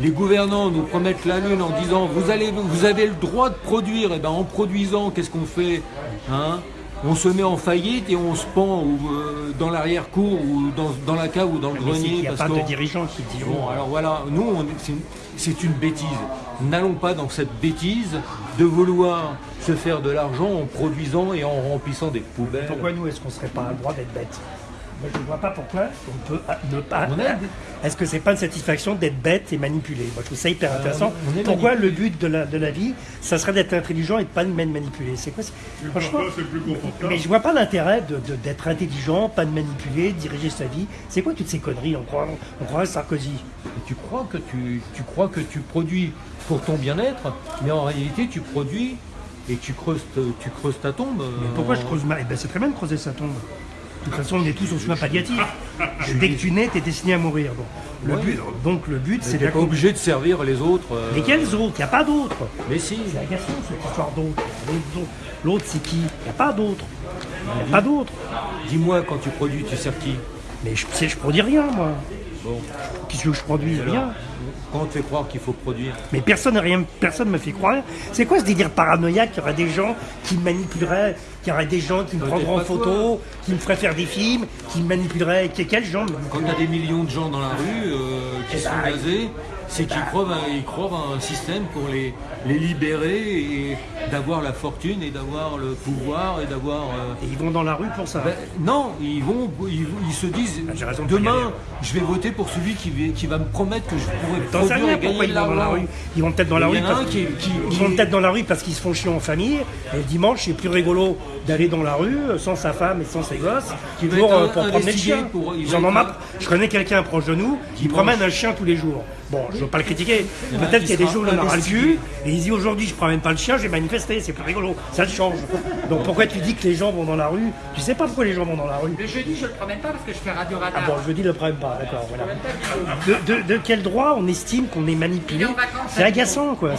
les gouvernants nous promettent la lune en disant vous allez, vous avez le droit de produire. Et ben en produisant, qu'est-ce qu'on fait hein? On se met en faillite et on se pend ou, euh, dans l'arrière-cour ou dans, dans la cave ou dans le Mais qu'il grenier. n'y a parce pas de dirigeants qui diront. Bon, alors voilà, nous, c'est une- bêtise. N'allons pas dans cette bêtise de vouloir se faire de l'argent en produisant et en remplissant des poubelles. Pourquoi nous, est-ce qu'on serait pas le droit d'être bêtes? Moi, je ne vois pas pourquoi on peut ne pas. Est- Est-ce que c'est pas une satisfaction d'être bête et manipulé? Moi, je trouve ça hyper intéressant. on est Pourquoi manipulé. le but de la, de la vie, ça serait d'être intelligent et de pas de manipuler? C'est quoi c'est- Franchement, c'est plus confortable mais je vois pas l'intérêt de- de- d'être intelligent, pas de manipuler, de diriger sa vie. C'est quoi toutes ces conneries? On croit, on croit à Sarkozy. Et tu crois que tu, tu crois que tu produis pour ton bien-être, mais en réalité tu produis et tu creuses, tu creuses ta tombe. Mais pourquoi je creuse mal Eh ben, C'est très bien de creuser sa tombe. Toute façon, on est tous aux soins palliatifs. Dès que tu nais, tu es destiné à mourir. Bon. Le Ouais. but, donc le but, c'est d'accomplir. obligé de servir les autres. euh, Mais quels autres? Il n'y a pas d'autres. Mais si. C'est agaçant cette histoire d'autres. L'autre, c'est qui? Il n'y a pas d'autres. Il n'y a pas d'autres. Dis-moi, quand tu produis, tu sers qui? Mais je sais, je produis rien, moi. Bon. Qu'est-ce que je produis? Rien. Quand on te fait croire qu'il faut produire. Mais personne rien, personne me fait croire. C'est quoi ce délire paranoïaque qu'il y aurait des gens qui me manipuleraient, qu'il y aurait des gens qui me prendront en photo, qui me feraient faire des films, qui me manipuleraient? Que- Quels gens me Quand tu as des millions de gens dans la rue euh, qui Eh sont gazés, c'est qu'ils croient, à- ils croient un système pour les, les libérer et d'avoir la fortune et d'avoir le pouvoir et d'avoir. euh, Et ils vont dans la rue pour ça. ben, non, ils vont, ils, ils se disent Ah, de demain, je vais voter pour celui qui, va- qui va me promettre que je pourrai T'en sais rien pourquoi gagner ils de vont dans la l'argent. rue. Ils vont peut-être dans la rue en parce un qui- qui- ils qui- vont peut-être dans la rue parce qu'ils se font chier en famille. Et le dimanche, c'est plus rigolo d'aller dans la rue sans sa femme et sans ses gosses Qui pour, euh, un- pour promener le chien. pour- Ils en marre. un- Je connais quelqu'un proche de nous qui promène un chien tous les jours. Bon, je veux pas le critiquer. Peut-être qui qu'il y a des jours où il en aura le cul et il dit aujourd'hui je promène pas le chien, j'ai manifesté, c'est plus rigolo. Ça change. Donc pourquoi tu dis que les gens vont dans la rue? Tu sais pas pourquoi les gens vont dans la rue Le jeudi, je le promène pas parce que je fais Radio ah Radar. bon, je dis le pas, d'accord, Je voilà. promène pas du tout. De, de- de quel droit on estime qu'on est manipulé? C'est à agaçant, quoi.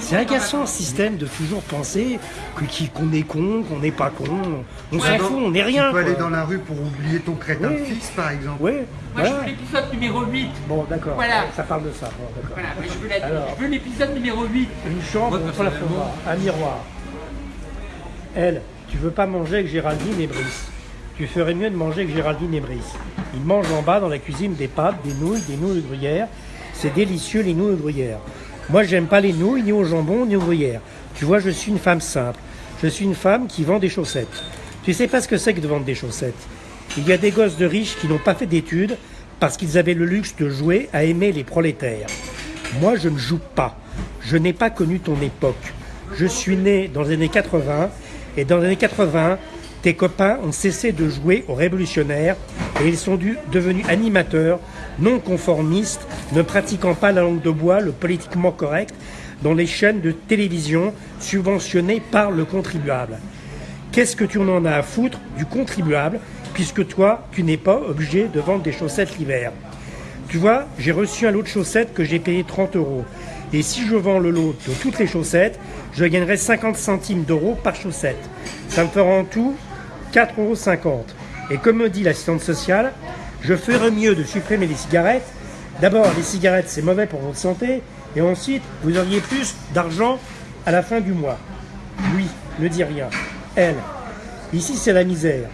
C'est agaçant ce système de toujours penser qu'on est con, qu'on n'est pas con. On s'en Ouais. fout, on n'est rien. Tu peux aller dans la rue pour oublier ton crétin Oui. de fils, par exemple. Oui, Moi, voilà. je veux l'épisode numéro 8. Bon, d'accord. Voilà. Ça parle de ça. Bon, d'accord. Voilà, mais je veux, la- Alors. je veux l'épisode numéro 8. Une chambre, Moi, la voir. Un miroir. Elle, tu veux pas manger avec Géraldine et Brice. Tu ferais mieux de manger avec Géraldine et Brice. Ils mangent en bas dans la cuisine des pâtes, des nouilles, des nouilles de gruyère. C'est délicieux les nouilles de gruyère. Moi, j'aime pas les nouilles, ni au jambon, ni au gruyère. Tu vois, je suis une femme simple. Je suis une femme qui vend des chaussettes. Tu sais pas ce que c'est que de vendre des chaussettes? Il y a des gosses de riches qui n'ont pas fait d'études parce qu'ils avaient le luxe de jouer à aimer les prolétaires. Moi, je ne joue pas. Je n'ai pas connu ton époque. Je suis né dans les années 80 et dans les années 80, tes copains ont cessé de jouer aux révolutionnaires et ils sont devenus animateurs, non conformistes, ne pratiquant pas la langue de bois, le politiquement correct, dans les chaînes de télévision subventionnées par le contribuable. Qu'est-ce que tu en as à foutre du contribuable, puisque toi, tu n'es pas obligé de vendre des chaussettes l'hiver Tu vois, j'ai reçu un lot de chaussettes que j'ai payé 30 euros. Et si je vends le lot de toutes les chaussettes, je gagnerai 50 centimes d'euros par chaussette. Ça me fera en tout 4,50 euros. Et comme me dit l'assistante sociale, je ferais mieux de supprimer les cigarettes. D'abord, les cigarettes, c'est mauvais pour votre santé. Et ensuite, vous auriez plus d'argent à la fin du mois. Lui, ne dit rien. Elle, ici, c'est la misère.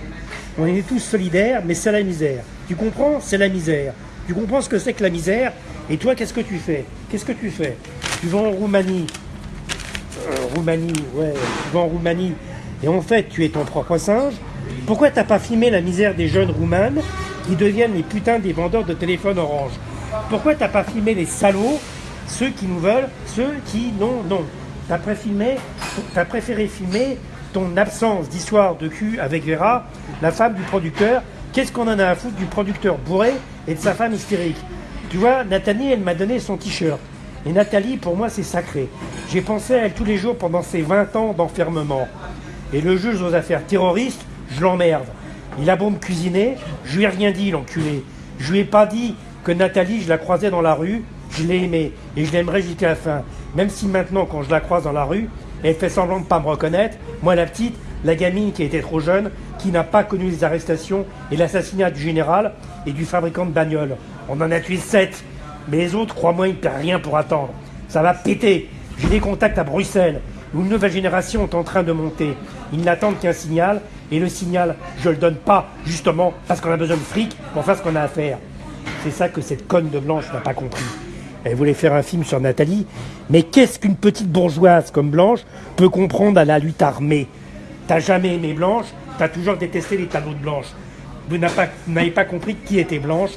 On est tous solidaires, mais c'est la misère. Tu comprends? C'est la misère. Tu comprends ce que c'est que la misère? Et toi, qu'est-ce que tu fais? Qu'est-ce que tu fais? Tu vas en Roumanie. Euh, Roumanie, ouais, tu vas en Roumanie. Et en fait, tu es ton propre singe. Pourquoi t'as pas filmé la misère des jeunes roumanes qui deviennent les putains des vendeurs de téléphones orange? Pourquoi t'as pas filmé les salauds, ceux qui nous veulent, ceux qui non, non T'as préféré filmer ton absence d'histoire de cul avec Vera, la femme du producteur. Qu'est-ce qu'on en a à foutre du producteur bourré et de sa femme hystérique Tu vois, Nathalie, elle m'a donné son t-shirt. Et Nathalie, pour moi, c'est sacré. J'ai pensé à elle tous les jours pendant ces 20 ans d'enfermement. Et le juge aux affaires terroristes, je l'emmerde. Il a beau me cuisiner, je lui ai rien dit, l'enculé. Je lui ai pas dit que Nathalie, je la croisais dans la rue, je l'ai aimée et je l'aimerais jusqu'à la fin. Même si maintenant, quand je la croise dans la rue, elle fait semblant de pas me reconnaître, moi la petite, la gamine qui était trop jeune, qui n'a pas connu les arrestations et l'assassinat du général et du fabricant de bagnoles. On en a tué sept, mais les autres, crois-moi, ils ne perdent rien pour attendre. Ça va péter. J'ai des contacts à Bruxelles, où une nouvelle génération est en train de monter. Ils n'attendent qu'un signal, et le signal, je le donne pas, justement, parce qu'on a besoin de fric pour faire ce qu'on a à faire. C'est ça que cette conne de Blanche n'a pas compris. Elle voulait faire un film sur Nathalie, mais qu'est-ce qu'une petite bourgeoise comme Blanche peut comprendre à la lutte armée? T'as jamais aimé Blanche, t'as toujours détesté les tableaux de Blanche. Vous n'avez pas, compris qui était Blanche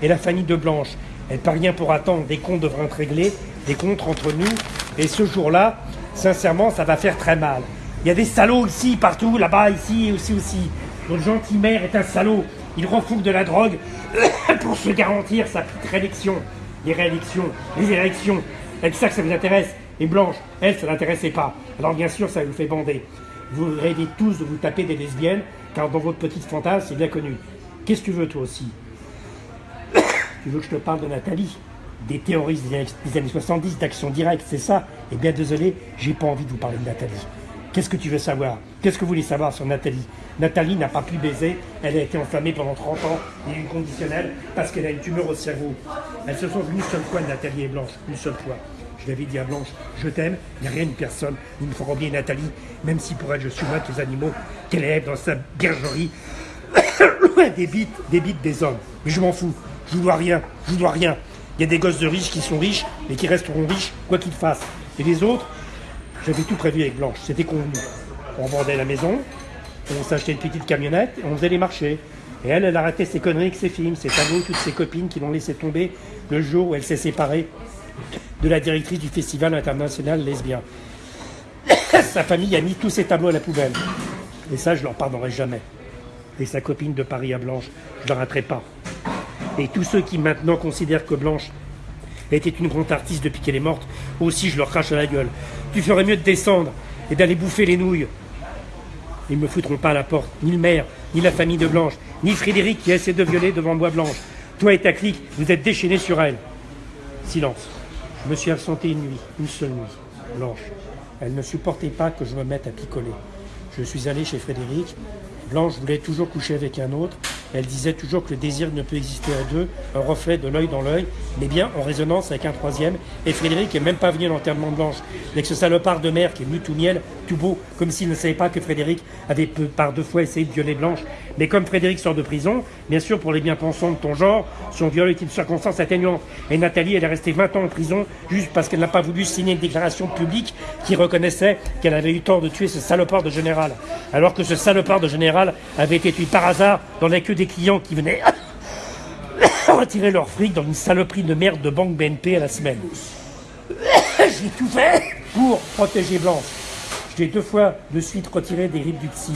et la famille de Blanche. Elle pas rien pour attendre, des comptes devraient être réglés, des comptes entre nous. Et ce jour-là, sincèrement, ça va faire très mal. Il y a des salauds ici, partout, là-bas, ici et aussi aussi. Notre gentil maire est un salaud. Il refoule de la drogue pour se garantir sa petite réélection. Les réélections, les élections. C'est ça que ça vous intéresse. Et Blanche, elle, ça l'intéressait pas. Alors bien sûr, ça vous fait bander. Vous rêvez tous de vous taper des lesbiennes, car dans votre petite fantasme, c'est bien connu. Qu'est-ce que tu veux toi aussi Tu veux que je te parle de Nathalie? Des théoristes des années, 70, d'action directe, c'est ça? Eh bien désolé, j'ai pas envie de vous parler de Nathalie. Qu'est-ce que tu veux savoir? Qu'est-ce que vous voulez savoir sur Nathalie? Nathalie n'a pas pu baiser, elle a été enflammée pendant 30 ans, il y a une conditionnelle, parce qu'elle a une tumeur au cerveau. Elles se vues une seule fois, Nathalie et Blanche, une seule fois. Je l'avais dit à Blanche, je t'aime, il n'y a rien de personne, il me fera bien Nathalie, même si pour elle je que les animaux, qu'elle est dans sa bergerie, loin des bites, des bites des hommes. Mais je m'en fous, je ne dois rien, je ne dois rien. Il y a des gosses de riches qui sont riches et qui resteront riches, quoi qu'ils fassent. Et les autres, j'avais tout prévu avec Blanche, c'était convenu. On vendait la maison, on s'achetait une petite camionnette et on faisait les marchés. Et elle, elle arrêtait ses conneries avec ses films, ses tableaux, toutes ses copines qui l'ont laissé tomber le jour où elle s'est séparée de la directrice du Festival international lesbien. sa famille a mis tous ses tableaux à la poubelle. Et ça, je leur pardonnerai jamais. Et sa copine de Paris à Blanche, je ne leur raterai pas. Et tous ceux qui maintenant considèrent que Blanche était une grande artiste depuis qu'elle est morte, aussi je leur crache à la gueule. Tu ferais mieux de descendre et d'aller bouffer les nouilles. Ils ne me foutront pas à la porte, ni le maire, ni la famille de Blanche, ni Frédéric qui essaie de violer devant Bois Blanche. Toi et ta clique, vous êtes déchaînés sur elle. Silence. Je me suis absenté une nuit, une seule nuit, Blanche. Elle ne supportait pas que je me mette à picoler. Je suis allé chez Frédéric. Blanche voulait toujours coucher avec un autre. Elle disait toujours que le désir ne peut exister à deux, un reflet de l'œil dans l'œil, mais bien en résonance avec un troisième. Et Frédéric n'est même pas venu à l'enterrement de Blanche. Avec ce salopard de mère qui est venu tout miel, tout beau, comme s'il ne savait pas que Frédéric avait par deux fois essayé de violer Blanche. Mais comme Frédéric sort de prison, bien sûr, pour les bien-pensants de ton genre, son viol est une circonstance atténuante. Et Nathalie, elle est restée 20 ans en prison juste parce qu'elle n'a pas voulu signer une déclaration publique qui reconnaissait qu'elle avait eu tort de tuer ce salopard de général. Alors que ce salopard de général avait été tué par hasard dans la queue des clients qui venaient retirer leur fric dans une saloperie de merde de banque BNP à la semaine. J'ai tout fait pour protéger Blanche. Je l'ai deux fois de suite retiré des rives du psy.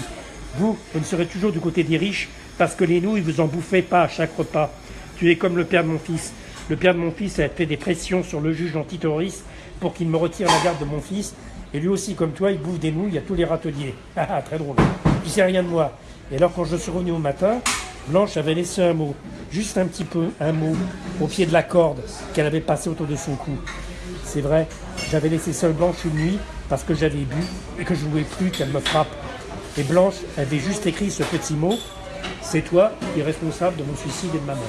Vous, vous ne serez toujours du côté des riches parce que les nouilles vous en bouffaient pas à chaque repas. Tu es comme le père de mon fils. Le père de mon fils a fait des pressions sur le juge antiterroriste pour qu'il me retire la garde de mon fils. Et lui aussi, comme toi, il bouffe des nouilles à tous les râteliers. Ah, ah, très drôle. Tu sais rien de moi. Et alors, quand je suis revenu au matin, Blanche avait laissé un mot, juste un petit peu, un mot, au pied de la corde qu'elle avait passé autour de son cou. C'est vrai, j'avais laissé seule Blanche une nuit parce que j'avais bu et que je ne voulais plus qu'elle me frappe. Et Blanche avait juste écrit ce petit mot C'est toi qui es responsable de mon suicide et de ma mort.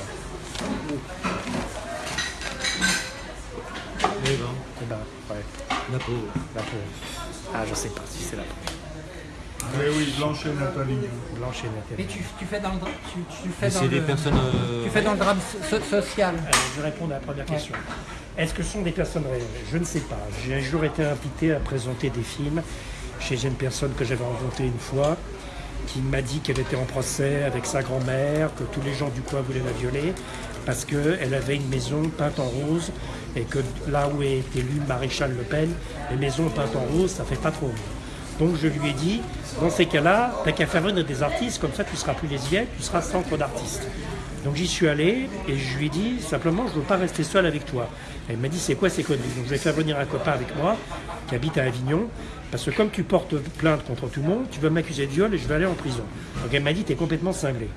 Eh ben, Eh ben, ouais, la pauvre. la pauvre. Ah, je sais pas si c'est la pauvre. Mais oui, Blanche et Nathalie. Blanche et Mais Nathalie. tu, tu fais dans le, dra- tu, tu fais Mais dans c'est des le- personnes. euh, tu fais dans le drame so- social. Allez, je vais répondre à la première question. Est-ce que ce sont des personnes réelles? Je ne sais pas. J'ai un jour été invité à présenter des films chez une personne que j'avais rencontrée une fois, qui m'a dit qu'elle était en procès avec sa grand-mère, que tous les gens du coin voulaient la violer, parce qu'elle avait une maison peinte en rose, et que là où est élu Maréchal Le Pen, les maisons peintes en rose, ça fait pas trop. Donc je lui ai dit, dans ces cas-là, t'as qu'à faire venir des artistes, comme ça tu seras plus lesbienne, tu seras centre d'artistes. Donc j'y suis allé et je lui ai dit simplement je ne veux pas rester seul avec toi. Elle m'a dit c'est quoi ces conneries? Donc je vais faire venir un copain avec moi qui habite à Avignon parce que comme tu portes plainte contre tout le monde, tu vas m'accuser de viol et je vais aller en prison. Donc elle m'a dit t'es complètement cinglé.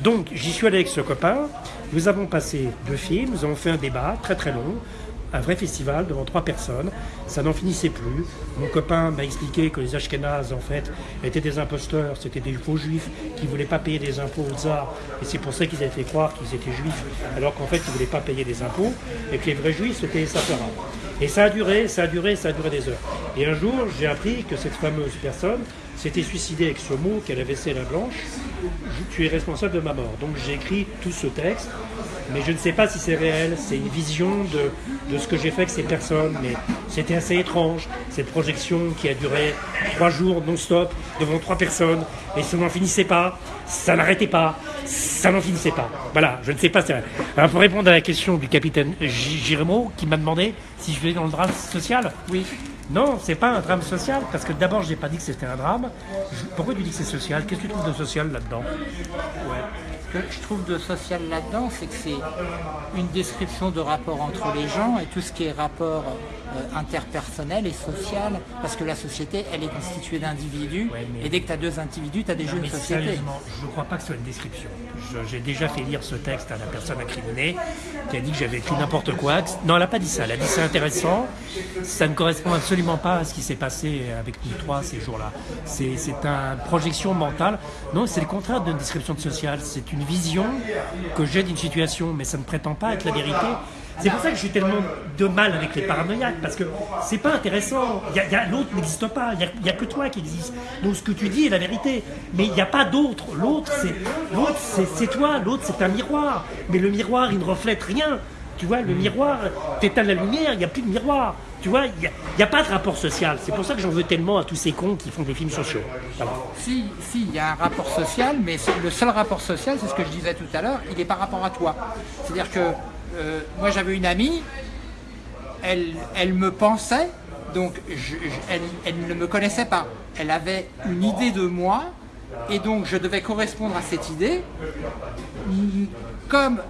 Donc j'y suis allé avec ce copain, nous avons passé deux films, nous avons fait un débat très très long, un vrai festival devant trois personnes. Ça n'en finissait plus. Mon copain m'a expliqué que les Ashkénazes, en fait, étaient des imposteurs, c'était des faux juifs qui ne voulaient pas payer des impôts au tsar. Et c'est pour ça qu'ils avaient fait croire qu'ils étaient juifs, alors qu'en fait, ils ne voulaient pas payer des impôts, et que les vrais juifs, c'était les. Et ça a duré, ça a duré, ça a duré des heures. Et un jour, j'ai appris que cette fameuse personne s'était suicidée avec ce mot qu'elle avait la blanche. Tu es responsable de ma mort. Donc j'ai écrit tout ce texte, mais je ne sais pas si c'est réel. C'est une vision de, de ce que j'ai fait avec ces personnes, mais c'était assez étrange. Cette projection qui a duré trois jours non-stop devant trois personnes, et ça n'en finissait pas, ça n'arrêtait pas, ça n'en finissait pas. Voilà, je ne sais pas c'est réel. Alors pour répondre à la question du capitaine Giremo, qui m'a demandé si je dans le drame social, Oui. non, c'est pas un drame social, parce que d'abord, j'ai pas dit que c'était un drame. Pourquoi tu dis que c'est social? Qu'est-ce que tu trouves de social là-dedans? Ce que je trouve de social là-dedans, c'est que c'est une description de rapport entre les gens et tout ce qui est rapport euh, interpersonnel et social, parce que la société, elle est constituée d'individus, et dès que tu as deux individus, tu as des jeux de société. Je ne crois pas que ce soit une description. J'ai déjà fait lire ce texte à la personne incriminée, qui a dit que j'avais écrit n'importe quoi. Non, elle n'a pas dit ça, elle a dit c'est intéressant, ça ne correspond absolument pas à ce qui s'est passé avec nous trois ces jours-là. C'est une projection mentale. Non, c'est le contraire d'une description de social, c'est une vision que j'ai d'une situation, mais ça ne prétend pas être la vérité. C'est pour ça que j'ai tellement de mal avec les paranoïaques, parce que c'est pas intéressant. L'autre n'existe pas, il n'y a, que toi qui existe. Donc ce que tu dis est la vérité, mais il n'y a pas d'autre. L'autre, c'est toi, l'autre, c'est un miroir. Mais le miroir, il ne reflète rien. Tu vois, le miroir, t'éteins la lumière, il n'y a plus de miroir. Tu vois, il n'y a, pas de rapport social. C'est pour ça que j'en veux tellement à tous ces cons qui font des films sociaux. Si, si, il y a un rapport social, mais le seul rapport social, c'est ce que je disais tout à l'heure, il est par rapport à toi. C'est-à-dire que euh, moi j'avais une amie, elle, me pensait, donc elle, ne me connaissait pas. Elle avait une idée de moi, et donc je devais correspondre à cette idée. Comme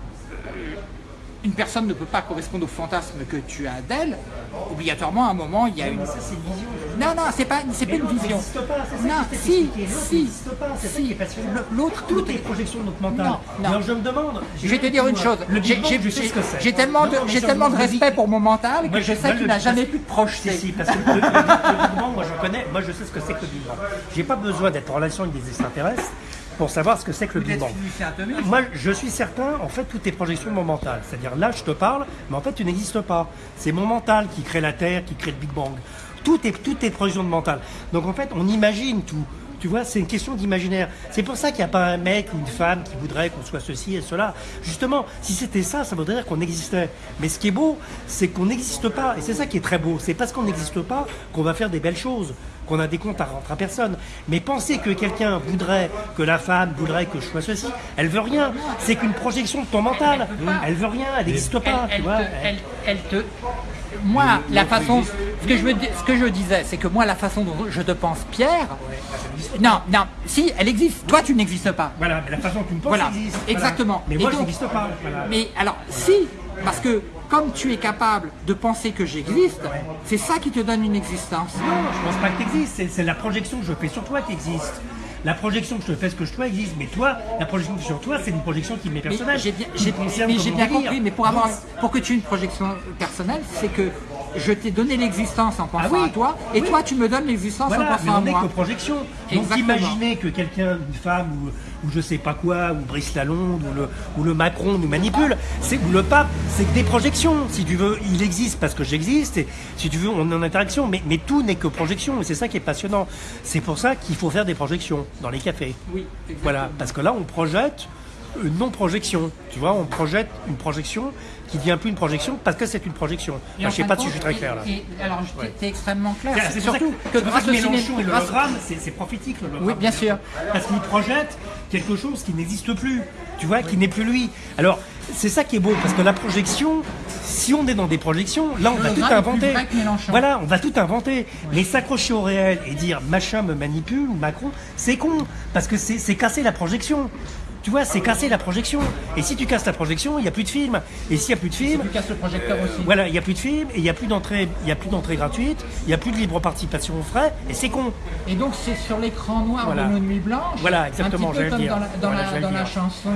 une personne ne peut pas correspondre au fantasme que tu as d'elle, obligatoirement à un moment il y a une. Ça c'est une vision. Non non c'est pas c'est pas une vision. Non si si si. L'autre toutes les projections de notre mental. Non, non. je me demande. Je vais te dire une chose. J'ai tellement de j'ai tellement de respect pour mon mental que je sais qu'il n'a jamais pu te projeter. Si parce que le moi je connais, moi je sais ce que c'est que le Bang. J'ai pas besoin d'être en relation avec des extraterrestres pour savoir ce que c'est que le Big Bang. Moi, je suis certain, en fait, toutes tes projections de mon mental. C'est-à-dire, là, je te parle, mais en fait, tu n'existes pas. C'est mon mental qui crée la Terre, qui crée le Big Bang. Tout est, toutes tes projections de mental. Donc, en fait, on imagine tout. Tu vois, c'est une question d'imaginaire. C'est pour ça qu'il n'y a pas un mec ou une femme qui voudrait qu'on soit ceci et cela. Justement, si c'était ça, ça voudrait dire qu'on existait. Mais ce qui est beau, c'est qu'on n'existe pas. Et c'est ça qui est très beau. C'est parce qu'on n'existe pas qu'on va faire des belles choses qu'on a des comptes à rentrer à personne. Mais penser que quelqu'un voudrait, que la femme voudrait que je sois ceci, elle veut rien. C'est qu'une projection de ton mental. Elle, veut rien, elle n'existe pas. Elle, te, moi, la façon, ce que je, ce que je disais, c'est que moi, la façon dont je te pense Pierre, non, non, si, elle existe. Toi, tu n'existes pas. Voilà, mais la façon dont tu me penses existe. Exactement. Mais moi, je n'existe pas. Mais alors, si, parce que comme tu es capable de penser que j'existe, c'est ça qui te donne une existence. Non, je pense pas que tu existes, c'est la projection que je fais sur toi qui existe. La projection que je te fais ce que je toi existe, mais toi, la projection sur toi, c'est une projection qui m'est personnelle. J'ai bien, compris, mais pour, avoir, pour que tu aies une projection personnelle, c'est que je t'ai donné l'existence en pensant ah à toi, et toi tu me donnes l'existence en pensant à moi. on n'est que projection. Donc imaginez que quelqu'un, une femme ou, ou, je sais pas quoi, ou Brice Lalonde, ou le, ou le Macron nous manipule, c'est ou le pape, c'est des projections. Si tu veux, il existe parce que j'existe, et si tu veux, on est en interaction, mais, mais tout n'est que projection, et c'est ça qui est passionnant. C'est pour ça qu'il faut faire des projections dans les cafés. Oui, Voilà, parce que là on projette une non-projection. Tu vois, on projette une projection qui devient plus une projection parce que c'est une projection. je ne sais pas si je suis très clair là. alors, tu es extrêmement clair. C'est surtout que, grâce au Mélenchon et le hologramme, c'est prophétique le Oui, bien sûr. Parce qu'il projette quelque chose qui n'existe plus, tu vois, qui n'est plus lui. Alors, c'est ça qui est beau, parce que la projection, si on est dans des projections, là on va tout inventer. Voilà, on va tout inventer. Mais s'accrocher au réel et dire machin me manipule ou Macron, c'est con, parce que c'est casser la projection. Tu vois, c'est casser la projection. Et si tu casses la projection, il n'y a plus de film. Et s'il n'y a plus de film. tu casses le projecteur aussi. Voilà, il n'y a plus de film, et il n'y a plus d'entrée, gratuite, il n'y a plus de libre participation aux frais, et c'est con. Et donc c'est sur l'écran noir de nos nuits blanches. Voilà, exactement. Un petit peu comme dans la, dans la, chanson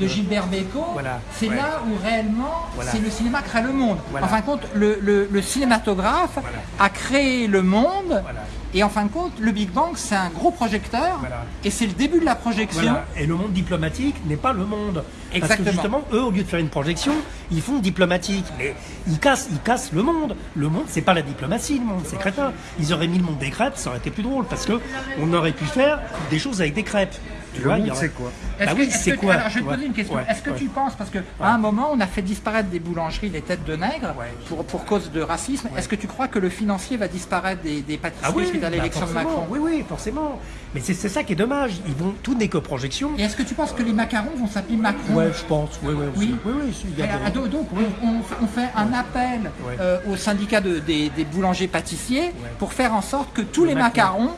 de, Gilbert Bécaud. C'est là où réellement c'est le cinéma crée le monde. En fin de compte, le, le cinématographe a créé le monde et en fin de compte, le Big Bang, c'est un gros projecteur, et c'est le début de la projection. Et le monde diplomatique n'est pas le monde. Exactement. Parce que justement, eux, au lieu de faire une projection, ils font diplomatique. Mais ils cassent, ils cassent le monde. Le monde, c'est pas la diplomatie, le monde, c'est crétin. Ils auraient mis le monde des crêpes, ça aurait été plus drôle, parce que on aurait pu faire des choses avec des crêpes. Tu vois, c'est quoi bah oui, c'est quoi Alors, je vais te poser une question. Est-ce que tu penses, parce qu'à un moment, on a fait disparaître des boulangeries, des têtes de nègres, pour, pour cause de racisme, est-ce que tu crois que le financier va disparaître des, des pâtisseries ah oui, suite à bah, l'élection de Macron? Oui, oui, forcément. Mais c'est ça qui est dommage. Ils vont, tout n'est que projection. Et est-ce que tu penses que les macarons vont s'appeler Macron Ouais, je pense. Oui, oui, oui. oui, oui donc, on, fait un appel euh, au syndicat de, des, boulangers pâtissiers pour faire en sorte que tous les macarons,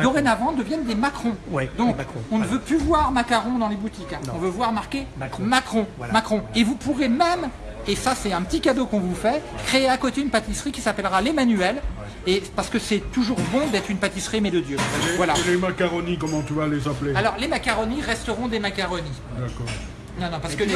dorénavant, deviennent des Macrons. donc, on ne veut plus voir macaron dans les boutiques. hein. On veut voir marqué Macron. Macron. Voilà. Macron. Et vous pourrez même, et ça c'est un petit cadeau qu'on vous fait, créer à côté une pâtisserie qui s'appellera l'Emmanuel. Et parce que c'est toujours bon d'être une pâtisserie mais de Dieu. Voilà. Et les macaronis, comment tu vas les appeler Alors les macaronis resteront des macaronis. D'accord. Non, non, parce que les...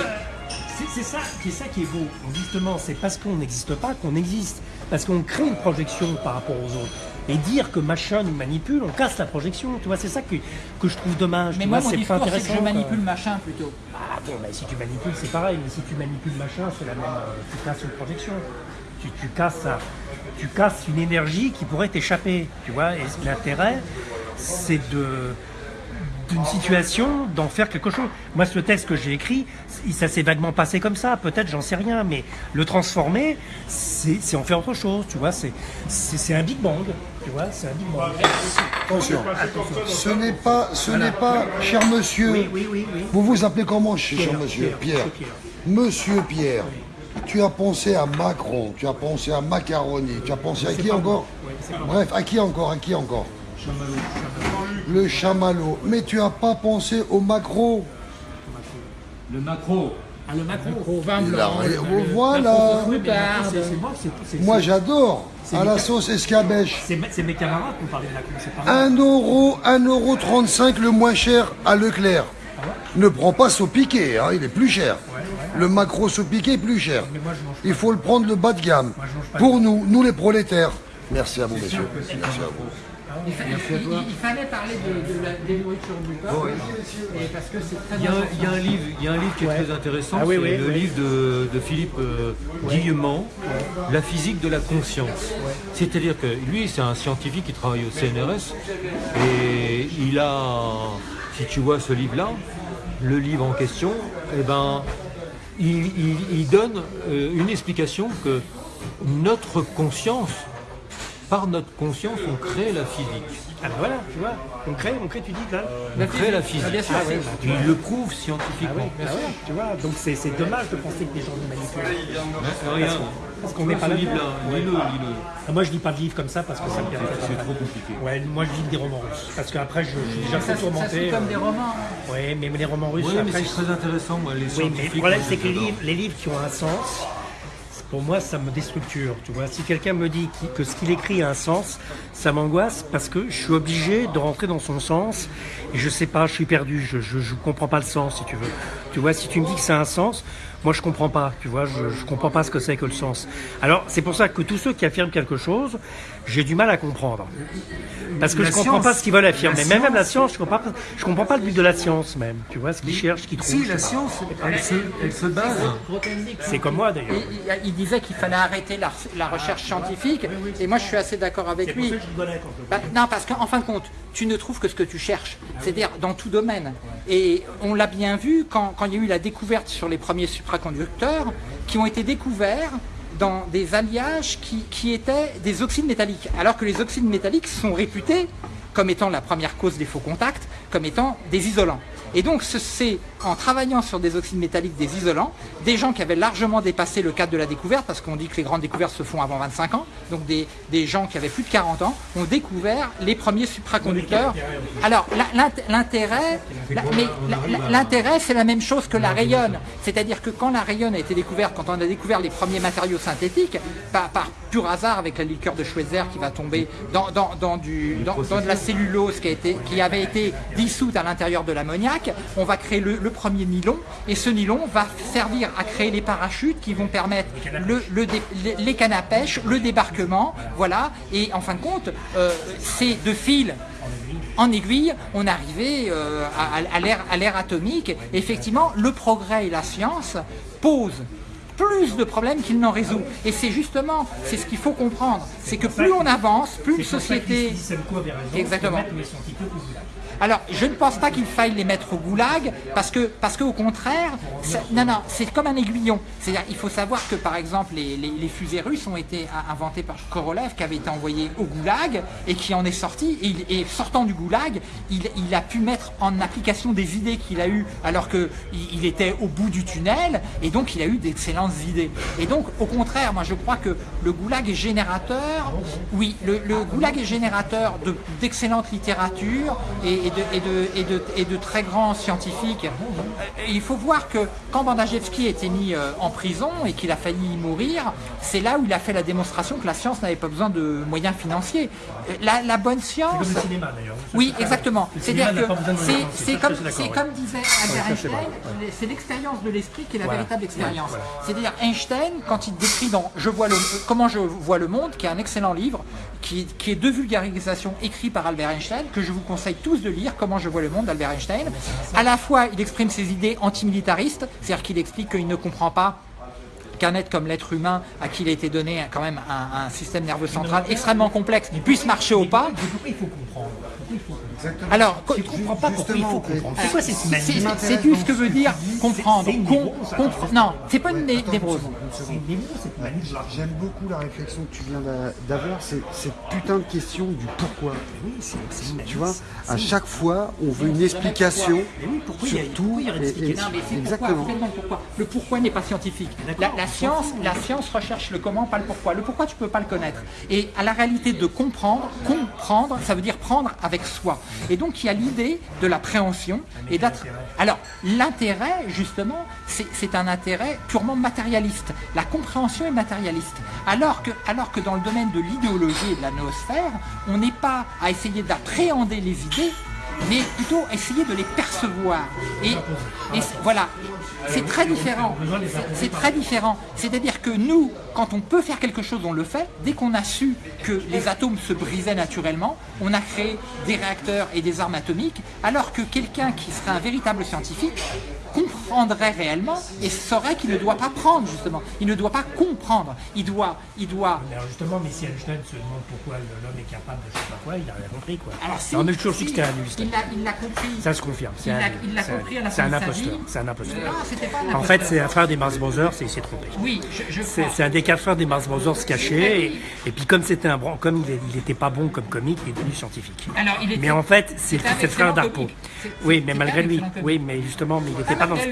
C'est ça, c'est ça qui est beau. Justement, c'est parce qu'on n'existe pas qu'on existe. Parce qu'on crée une projection par rapport aux autres. Et dire que machin nous manipule, on casse la projection. Tu vois, c'est ça que, que je trouve dommage. Mais tu moi vois, mon c'est pas discours c'est que intéressant, je quoi. manipule machin plutôt. Ah bon, bah, si tu manipules, c'est pareil. Mais si tu manipules machin, c'est la même. euh, tu casses une projection. Tu, tu casses, un- tu casses une énergie qui pourrait t'échapper. Tu vois, et l'intérêt, c'est de d'une situation d'en faire quelque chose. Moi, ce texte que j'ai écrit, ça s'est vaguement passé comme ça. Peut-être, j'en sais rien, mais le transformer, c'est en faire autre chose. Tu vois, c'est un big bang. Tu vois, c'est un big bang. Attention, ce n'est pas, ce n'est pas, cher monsieur, Oui, oui, oui, oui. vous vous appelez comment, cher Pierre, monsieur Pierre, Monsieur Pierre, tu as pensé à Macron, tu as pensé à Macaroni, tu as pensé à qui encore Bref, à qui encore À qui encore Le chamallow. Mais tu n'as pas pensé au macro. Le macro. Ah, le Macron au vin blanc. rien- le- le- voilà. c'est moi, j'adore. À la sauce escabèche. c'est mes camarades qui ont parlé de moi. 1 euro, 1 euro 35 le moins cher à Leclerc. Ne prends pas au piqué, hein, il est plus cher. Le macro au piqué est plus cher. Il faut le prendre le bas de gamme. Pour nous, nous les prolétaires. Merci à vous, messieurs. Merci à vous. Il, fa- il- il- il fallait parler de, de la, des nourritures du peuple, et parce que c'est très Il y, a un, important. il y a un livre, il y a un livre qui est Ouais. très intéressant, Ah oui, c'est oui, le oui. livre de, de Philippe euh, Guillemant, La physique de la conscience. C'est-à-dire que lui, c'est un scientifique qui travaille au CNRS et il a, si tu vois ce livre-là, le livre en question, eh ben, il, donne euh, une explication que notre conscience, par notre conscience, on crée la physique. Ah ben voilà, tu vois, on crée, on crée, tu dis là. On crée la physique. Ah, bien sûr, Ah ouais, bah, Il le prouve Ah scientifiquement. ah ouais, tu vois, donc c'est c'est dommage de penser que les gens nous manipulent. Parce qu'on n'est pas là. livre-là, lis-le, lis-le. Ah, Moi je lis pas de livres comme ça parce que ça me vient C'est trop compliqué. Ouais, moi je lis des romans russes. Parce qu'après je, je suis déjà ça tourmenté. suit comme des euh, romans. Ouais, mais les romans russes, Oui, mais après, c'est très intéressant, moi, les Oui, mais le problème, c'est que les livres qui ont un sens, pour moi, ça me déstructure. Tu vois, si quelqu'un me dit que ce qu'il écrit a un sens, ça m'angoisse parce que je suis obligé de rentrer dans son sens et je sais pas, je suis perdu, je, je comprends pas le sens, si tu veux. Tu vois, si tu me dis que ça a un sens, moi je comprends pas. Tu vois, je, je comprends pas ce que c'est que le sens. Alors, c'est pour ça que tous ceux qui affirment quelque chose, j'ai du mal à comprendre. Parce que La je comprends science- pas ce qu'ils veulent affirmer. la Même, même la science- je comprends pas, je comprends pas le but de la science même. Tu vois, ce qu'ils cherchent, ce qu'ils trouvent. Si, la science, elle se, elle se base. C'est comme moi d'ailleurs. Il, il- il disait qu'il fallait arrêter la, la recherche scientifique, et moi je suis assez d'accord avec pour lui. ça que je Bah, non, parce qu'en fin de compte, tu ne trouves que ce que tu cherches, c'est-à-dire dans tout domaine. Et on l'a bien vu quand, quand il y a eu la découverte sur les premiers supraconducteurs, qui ont été découverts dans des alliages qui, qui étaient des oxydes métalliques, alors que les oxydes métalliques sont réputés comme étant la première cause des faux contacts, comme étant des isolants. Et donc ce- c'est en travaillant sur des oxydes métalliques, des isolants, des gens qui avaient largement dépassé le cadre de la découverte, parce qu'on dit que les grandes découvertes se font avant 25 ans, donc des, des gens qui avaient plus de 40 ans ont découvert les premiers supraconducteurs. Alors l'intérêt, c'est la même chose que la rayonne, c'est-à-dire que quand la rayonne a été découverte, quand on a découvert les premiers matériaux synthétiques, par, par pur hasard avec la liqueur de Schweitzer qui va tomber dans, dans, dans du, dans de la cellulose qui, a été, qui avait été dissoute à l'intérieur de l'ammoniac, on va créer le, le premier nylon et ce nylon va servir à créer les parachutes qui vont permettre le, le dé- les- cannes à pêche, le débarquement, voilà. Et en fin de compte, euh, ces deux fils en aiguille, on arrivait euh, à, l'ère- atomique. Effectivement, le progrès et la science posent plus de problèmes qu'il n'en résout. Et c'est justement, c'est ce qu'il faut comprendre, c'est que plus on avance, plus une société... Exactement. Au. Alors, je ne pense pas qu'il faille les mettre au goulag, parce que, qu'au contraire, non, non, c'est comme un aiguillon. C'est-à-dire, il faut savoir que, par exemple, les, fusées russes ont été inventées par Korolev, qui avait été envoyé au goulag, et qui en est sorti, et, et sortant du goulag, il, a pu mettre en application des idées qu'il a eues, alors qu'il il était au bout du tunnel, et donc il a eu d'excellentes idées. Et donc, au contraire, moi je crois que le goulag est générateur, oui, le, goulag est générateur d'excellente littérature et, de, et, de, très grands scientifiques. Il faut voir que quand Bandajewski a été mis euh, en prison et qu'il a failli mourir, c'est là où il a fait la démonstration que la science n'avait pas besoin de moyens financiers. Euh, la, bonne science... C'est comme le cinéma d'ailleurs. Oui, exactement. C'est-à-dire que c'est comme, comme disait Albert Einstein, c'est l'expérience de l'esprit qui est la véritable expérience. C'est-à-dire Einstein, quand il décrit dans je vois le, Comment je vois le monde, qui est un excellent livre, qui, est de vulgarisation écrit par Albert Einstein, que je vous conseille tous de lire, Comment je vois le monde d'Albert Einstein. À la fois, il exprime ses idées antimilitaristes, c'est-à-dire qu'il explique qu'il ne comprend pas qu'un être comme l'être humain, à qui il a été donné quand même un, système nerveux central extrêmement complexe, puisse marcher au pas. Pourquoi il faut comprendre? Alors, tu comprends pas pourquoi il faut comprendre. C'est quoi C'est tout ce que veut dire comprendre. Non, c'est pas une névrose. J'aime beaucoup la réflexion que tu viens d'avoir, c'est cette putain de question du pourquoi. Tu vois, à chaque fois, on veut une explication sur tout. Exactement. Le pourquoi n'est pas scientifique. La science, la science recherche le comment, pas le pourquoi. Le pourquoi, tu peux pas le connaître. Et à la réalité de comprendre, comprendre, ça veut dire prendre avec soi. Et donc il y a l'idée de la préhension et d'être... Alors l'intérêt justement, c'est un intérêt purement matérialiste. La compréhension est matérialiste. Alors que, alors que dans le domaine de l'idéologie et de la noosphère, on n'est pas à essayer d'appréhender les idées, mais plutôt essayer de les percevoir. Et, et voilà, c'est très différent. C'est très différent. C'est-à-dire que nous, quand on peut faire quelque chose, on le fait. Dès qu'on a su que les atomes se brisaient naturellement, on a créé des réacteurs et des armes atomiques, alors que quelqu'un qui serait un véritable scientifique comprendrait réellement et saurait qu'il ne doit pas prendre, justement. Il ne doit pas comprendre. Il doit... Il doit... Mais justement, mais si Einstein se demande pourquoi l'homme est capable de je sais pas quoi, il n'a rien compris, quoi. Alors, si, on a toujours su que c'était un Il l'a compris. Ça se confirme. Il l'a compris à la fin C'est un imposteur. C'est un imposteur. Non, en fait, c'est un frère des Mars Brothers et il s'est trompé. Oui, je. C'est un des quatre frères des Mars Brothers cachés. Et, puis, comme c'était un comme il n'était pas bon comme comique, il est devenu scientifique. Alors, il était, mais en fait, c'est le frère d'Arpo. Oui, mais malgré lui. Oui, mais justement, mais il n'était pas dans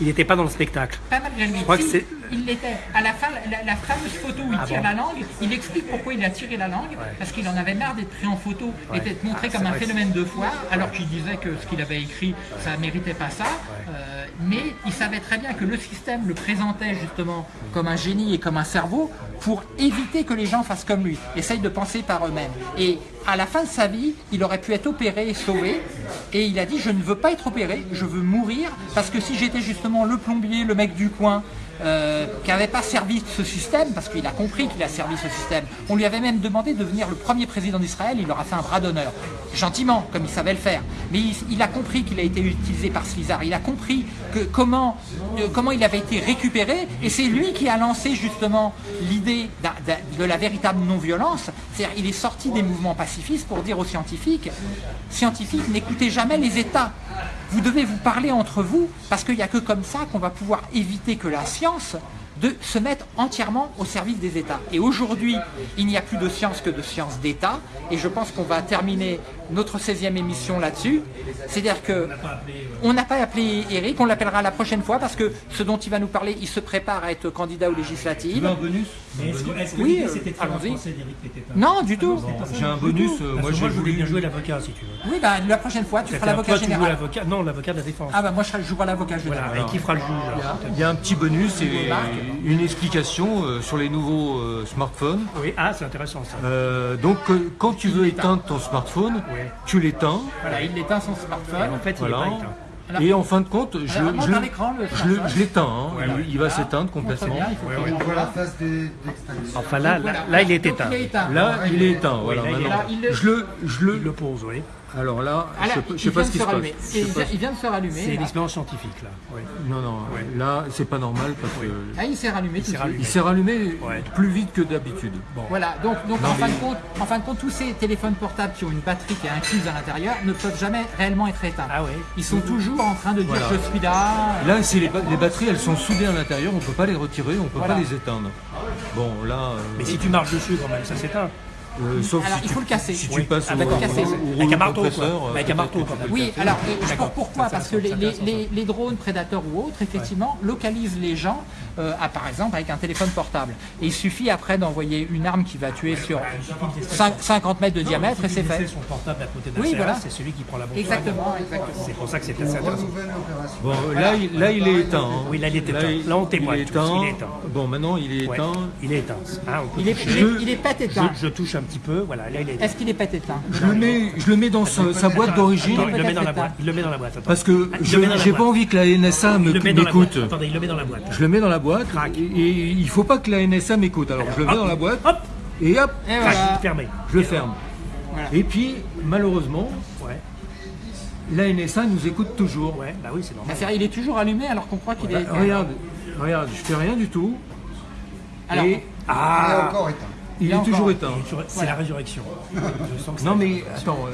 il n'était pas dans le spectacle. Pas malgré lui. Je crois que c'est... Il l'était. À la fin, la, fameuse photo où il ah tire la langue, il explique pourquoi il a tiré la langue, parce qu'il en avait marre d'être pris en photo et d'être montré ah, comme un phénomène de foire, alors qu'il disait que ce qu'il avait écrit, ça ne méritait pas ça. Euh, mais il savait très bien que le système le présentait justement comme un génie et comme un cerveau pour éviter que les gens fassent comme lui, essayent de penser par eux-mêmes. Et à la fin de sa vie, il aurait pu être opéré et sauvé. Et il a dit, je ne veux pas être opéré, je veux mourir, parce que si j'étais justement le plombier, le mec du coin, euh, qui n'avait pas servi ce système, parce qu'il a compris qu'il a servi ce système. On lui avait même demandé de devenir le premier président d'Israël, il leur a fait un bras d'honneur. Gentiment, comme il savait le faire. Mais il, a compris qu'il a été utilisé par Slizar, il a compris comment, euh, comment il avait été récupéré, et c'est lui qui a lancé justement l'idée de la véritable non-violence. C'est-à-dire il est sorti des mouvements pacifistes pour dire aux scientifiques, scientifiques, n'écoutez jamais les États. Vous devez vous parler entre vous, parce qu'il n'y a que comme ça qu'on va pouvoir éviter que la science se mettre entièrement au service des États. Et aujourd'hui, il n'y a plus de science que de science d'État, et je pense qu'on va terminer notre 16e émission là-dessus. C'est-à-dire que on n'a pas appelé Eric, on l'appellera la prochaine fois parce que ce dont il va nous parler, il se prépare à être candidat aux législatives. un bonus Est-ce que, oui, c'était allons-y. Non, du tout. J'ai un bonus, euh, moi, je voulais bien jouer l'avocat si tu veux. Oui, bah, la prochaine fois, tu feras l'avocat général. Non, l'avocat de la défense. Ah bah moi je jouerai l'avocat général. Voilà, et qui fera le juge Il y a un petit bonus et une explication euh, sur les nouveaux euh, smartphones. Oui, ah c'est intéressant ça. donc quand tu veux éteindre ton smartphone, tu l'éteins. Voilà, il éteint son smartphone. en fait, il voilà. est pas Et en fin de compte, je, je, l'éteins, hein. il, va s'éteindre complètement. on voit la phase Enfin là, là, il est éteint. Là, il est éteint. Voilà, je le, je le, pose, oui. Alors là, je ne sais pas ce qui se passe. Il vient de se rallumer. C'est une expérience scientifique là. Non, non, là c'est pas normal parce que. Ah, il s'est rallumé. Il s'est rallumé, plus vite que d'habitude. Voilà, donc, donc en, fin de compte, en fin de compte, tous ces téléphones portables qui ont une batterie qui est incluse à l'intérieur ne peuvent jamais réellement être éteints. Ah Ils sont toujours en train de dire je suis là. Là, si les, batteries elles sont soudées à l'intérieur, on ne peut pas les retirer, on ne peut pas les éteindre. Bon, là. Mais si tu marches dessus quand même, ça s'éteint. Euh, sauf Alors, si il tu, faut le casser. Si Oui. tu passes Ah, au, Casser. au Avec un marteau, quoi. euh, Avec un peut-être marteau, que quand tu même. peux Oui, alors euh, je pourquoi Parce que les, c'est les- intéressant. les- les drones prédateurs ou autres, effectivement, localisent les gens, euh, à, par exemple, avec un téléphone portable. Et il suffit après d'envoyer une arme qui va tuer sur cin- 50 mètres de diamètre et c'est fait. son portable à côté Oui, voilà. c'est celui qui prend la bombe. Exactement, exactement. C'est pour ça que c'est assez intéressant. Bon, là, il, là, il est éteint. hein. Oui, là, il est éteint. Là, on témoigne Il est éteint. Bon, maintenant, il est éteint. il est éteint. Hein, peut Il est, pas éteint. je touche un petit peu, voilà, là il est éteint. Est-ce qu'il est pas éteint Je le mets, je le mets dans sa, sa boîte d'origine il le met dans la peut-être boîte. Il le met dans la boîte. attends. parce que Ah, je j'ai pas envie que la NSA m'écoute. Attendez, il le met dans la boîte. Je le mets dans la boîte Crac. et, il faut pas que la NSA m'écoute. Alors je le mets dans la boîte Hop et hop, Et Crac, voilà. fermé. je le ferme. Voilà. Et puis malheureusement, Ouais, la NSA nous écoute toujours. ouais, bah oui, c'est normal. Il est toujours allumé alors qu'on croit qu'il est. Bah, regarde, regarde, je fais rien du tout. Alors, et Il est Ah encore éteint. Il il est est toujours éteint. C'est la résurrection. Je sens que ça- Non mais attends,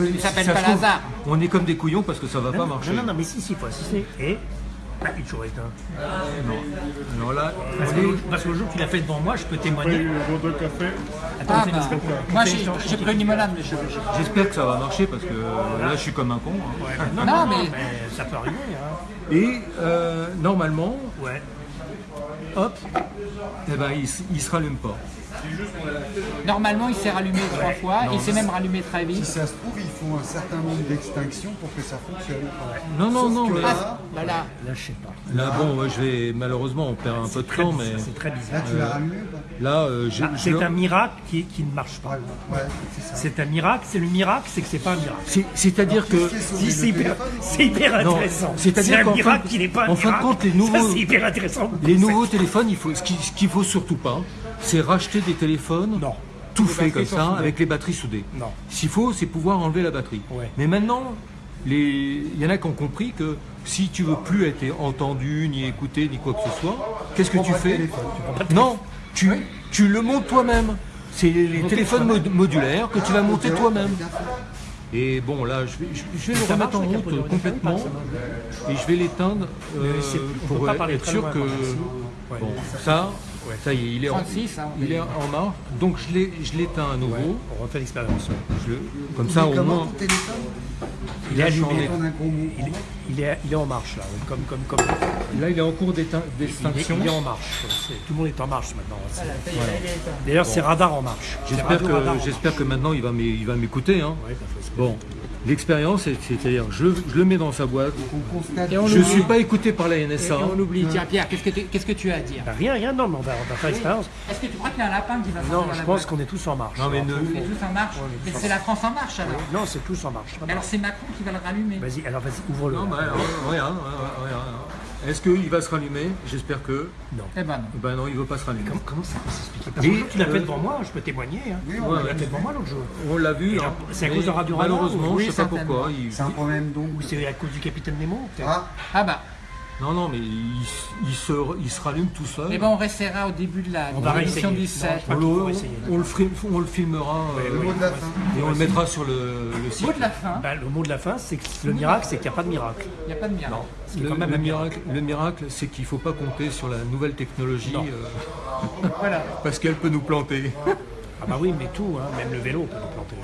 euh, Il s'appelle pas Lazare. On est comme des couillons parce que ça va pas Non, marcher. non, non, mais si, si, faut assister. Et ah, il est toujours éteint. Alors là, Parce que, parce le jour qu'il a fait devant moi, je peux témoigner. vos deux cafés, Attends, Ah, bah, moi j'ai pris une limonade, mais je. j'espère que ça va marcher parce que là je suis comme un con. hein. Non, Non, non, mais- mais ça peut arriver. Hein. Et euh, normalement, Ouais. hop, eh ben, il, il se rallume pas. Normalement, il s'est rallumé trois fois, il s'est même rallumé très Si vite. ça se trouve, il faut un certain nombre d'extinctions pour que ça fonctionne. Non, non, non, mais Ah, voilà. Là, je sais pas. là, bon, ouais, je vais, malheureusement, on perd un peu de temps, bizarre, mais C'est très Là, bizarre. tu l'as rallumé ou pas là, euh, Ah, C'est un miracle qui, qui ne marche pas. Ouais, c'est un miracle, c'est le miracle, c'est que c'est pas un miracle. c'est- c'est-à-dire que, Si, c'est hyper, c'est hyper Non, intéressant. c'est-à-dire C'est un qu'en fin miracle de- qui n'est pas un en fin de miracle. compte, les Ça, nouveaux- c'est hyper intéressant. les nouveaux téléphones, il faut, ce qu'il faut surtout pas, c'est racheter des téléphones Non. tout Les fait comme ça, avec les batteries soudées. Non. Qu'il faut, c'est pouvoir enlever la batterie. Ouais. Mais maintenant, les... il y en a qui ont compris que si tu veux plus être entendu, ni écouté, ni quoi que ce soit, qu'est-ce que tu fais Non, tu, tu le montes toi-même. C'est les téléphones mod- modulaires que tu vas monter toi-même. Et bon, là, je vais, je, vais le Ça remettre en route complètement et je vais l'éteindre euh, pour être sûr que si. Ouais. ça, y est, il est en, 36, hein, il est en marche. Donc je l'ai- je l'éteins à nouveau. On refait l'expérience. Comme ça, au moins, Il est allumé. Il est, il est, il est en marche là, comme, comme, comme. là, il est en cours d'étein- Il d'extinction. il est en marche. Tout le monde est en marche maintenant. D'ailleurs, c'est radar en marche. C'est J'espère radio radar en que, marche. j'espère que maintenant il va m'é- il va m'écouter. hein. Ouais. Bon, l'expérience, c'est- c'est-à-dire, je, je le mets dans sa boîte. On constate. Et on Je l'oublie. suis pas écouté par la Et NSA. on l'oublie. Tiens, Pierre, qu'est-ce que tu, qu'est-ce que tu as à dire? Bah, rien, rien, non, mais on va, on va faire l'expérience. Est-ce que tu crois qu'il y a un lapin qui va sortir Non, je la pense qu'on est tous en marche. Non, mais ne- On est tous en marche. Mais c'est la France en marche alors. Non, c'est tous en marche. Alors c'est Macron qui va le rallumer. Vas-y, alors vas-y, ouvre-le. Non, bah, alors, regarde, regarde, regarde. Est-ce qu'il va se rallumer? J'espère que. Eh ben non. Ben non, il ne veut pas se rallumer. Comment, comment ça peut s'expliquer? Parce que tu l'as fait devant moi, je peux témoigner. Hein. Oui, on l'a fait devant moi l'autre jour. On l'a vu. Hein. c'est à cause de Radio Malheureusement, oui, je sais pas pourquoi. il- C'est un problème donc. Ou c'est à cause du capitaine Nemo Ah, Ah bah. Non, non, mais il, il se, il se rallume tout seul. Eh ben on restera au début de la On va de l'émission réessayer. du 7. Non, on, le, on le on le filmera euh, le mot de la fin. et on le mettra sur le, le site. Mot de la fin, Bah, Le mot de la fin, c'est que le miracle, c'est qu'il n'y a pas de miracle. il n'y a pas de miracle. Ce est Le, quand même le un miracle. miracle, le miracle, c'est qu'il ne faut pas compter sur la nouvelle technologie Non. euh, Voilà. parce qu'elle peut nous planter. Ah bah oui, mais tout, hein, même le vélo peut nous planter.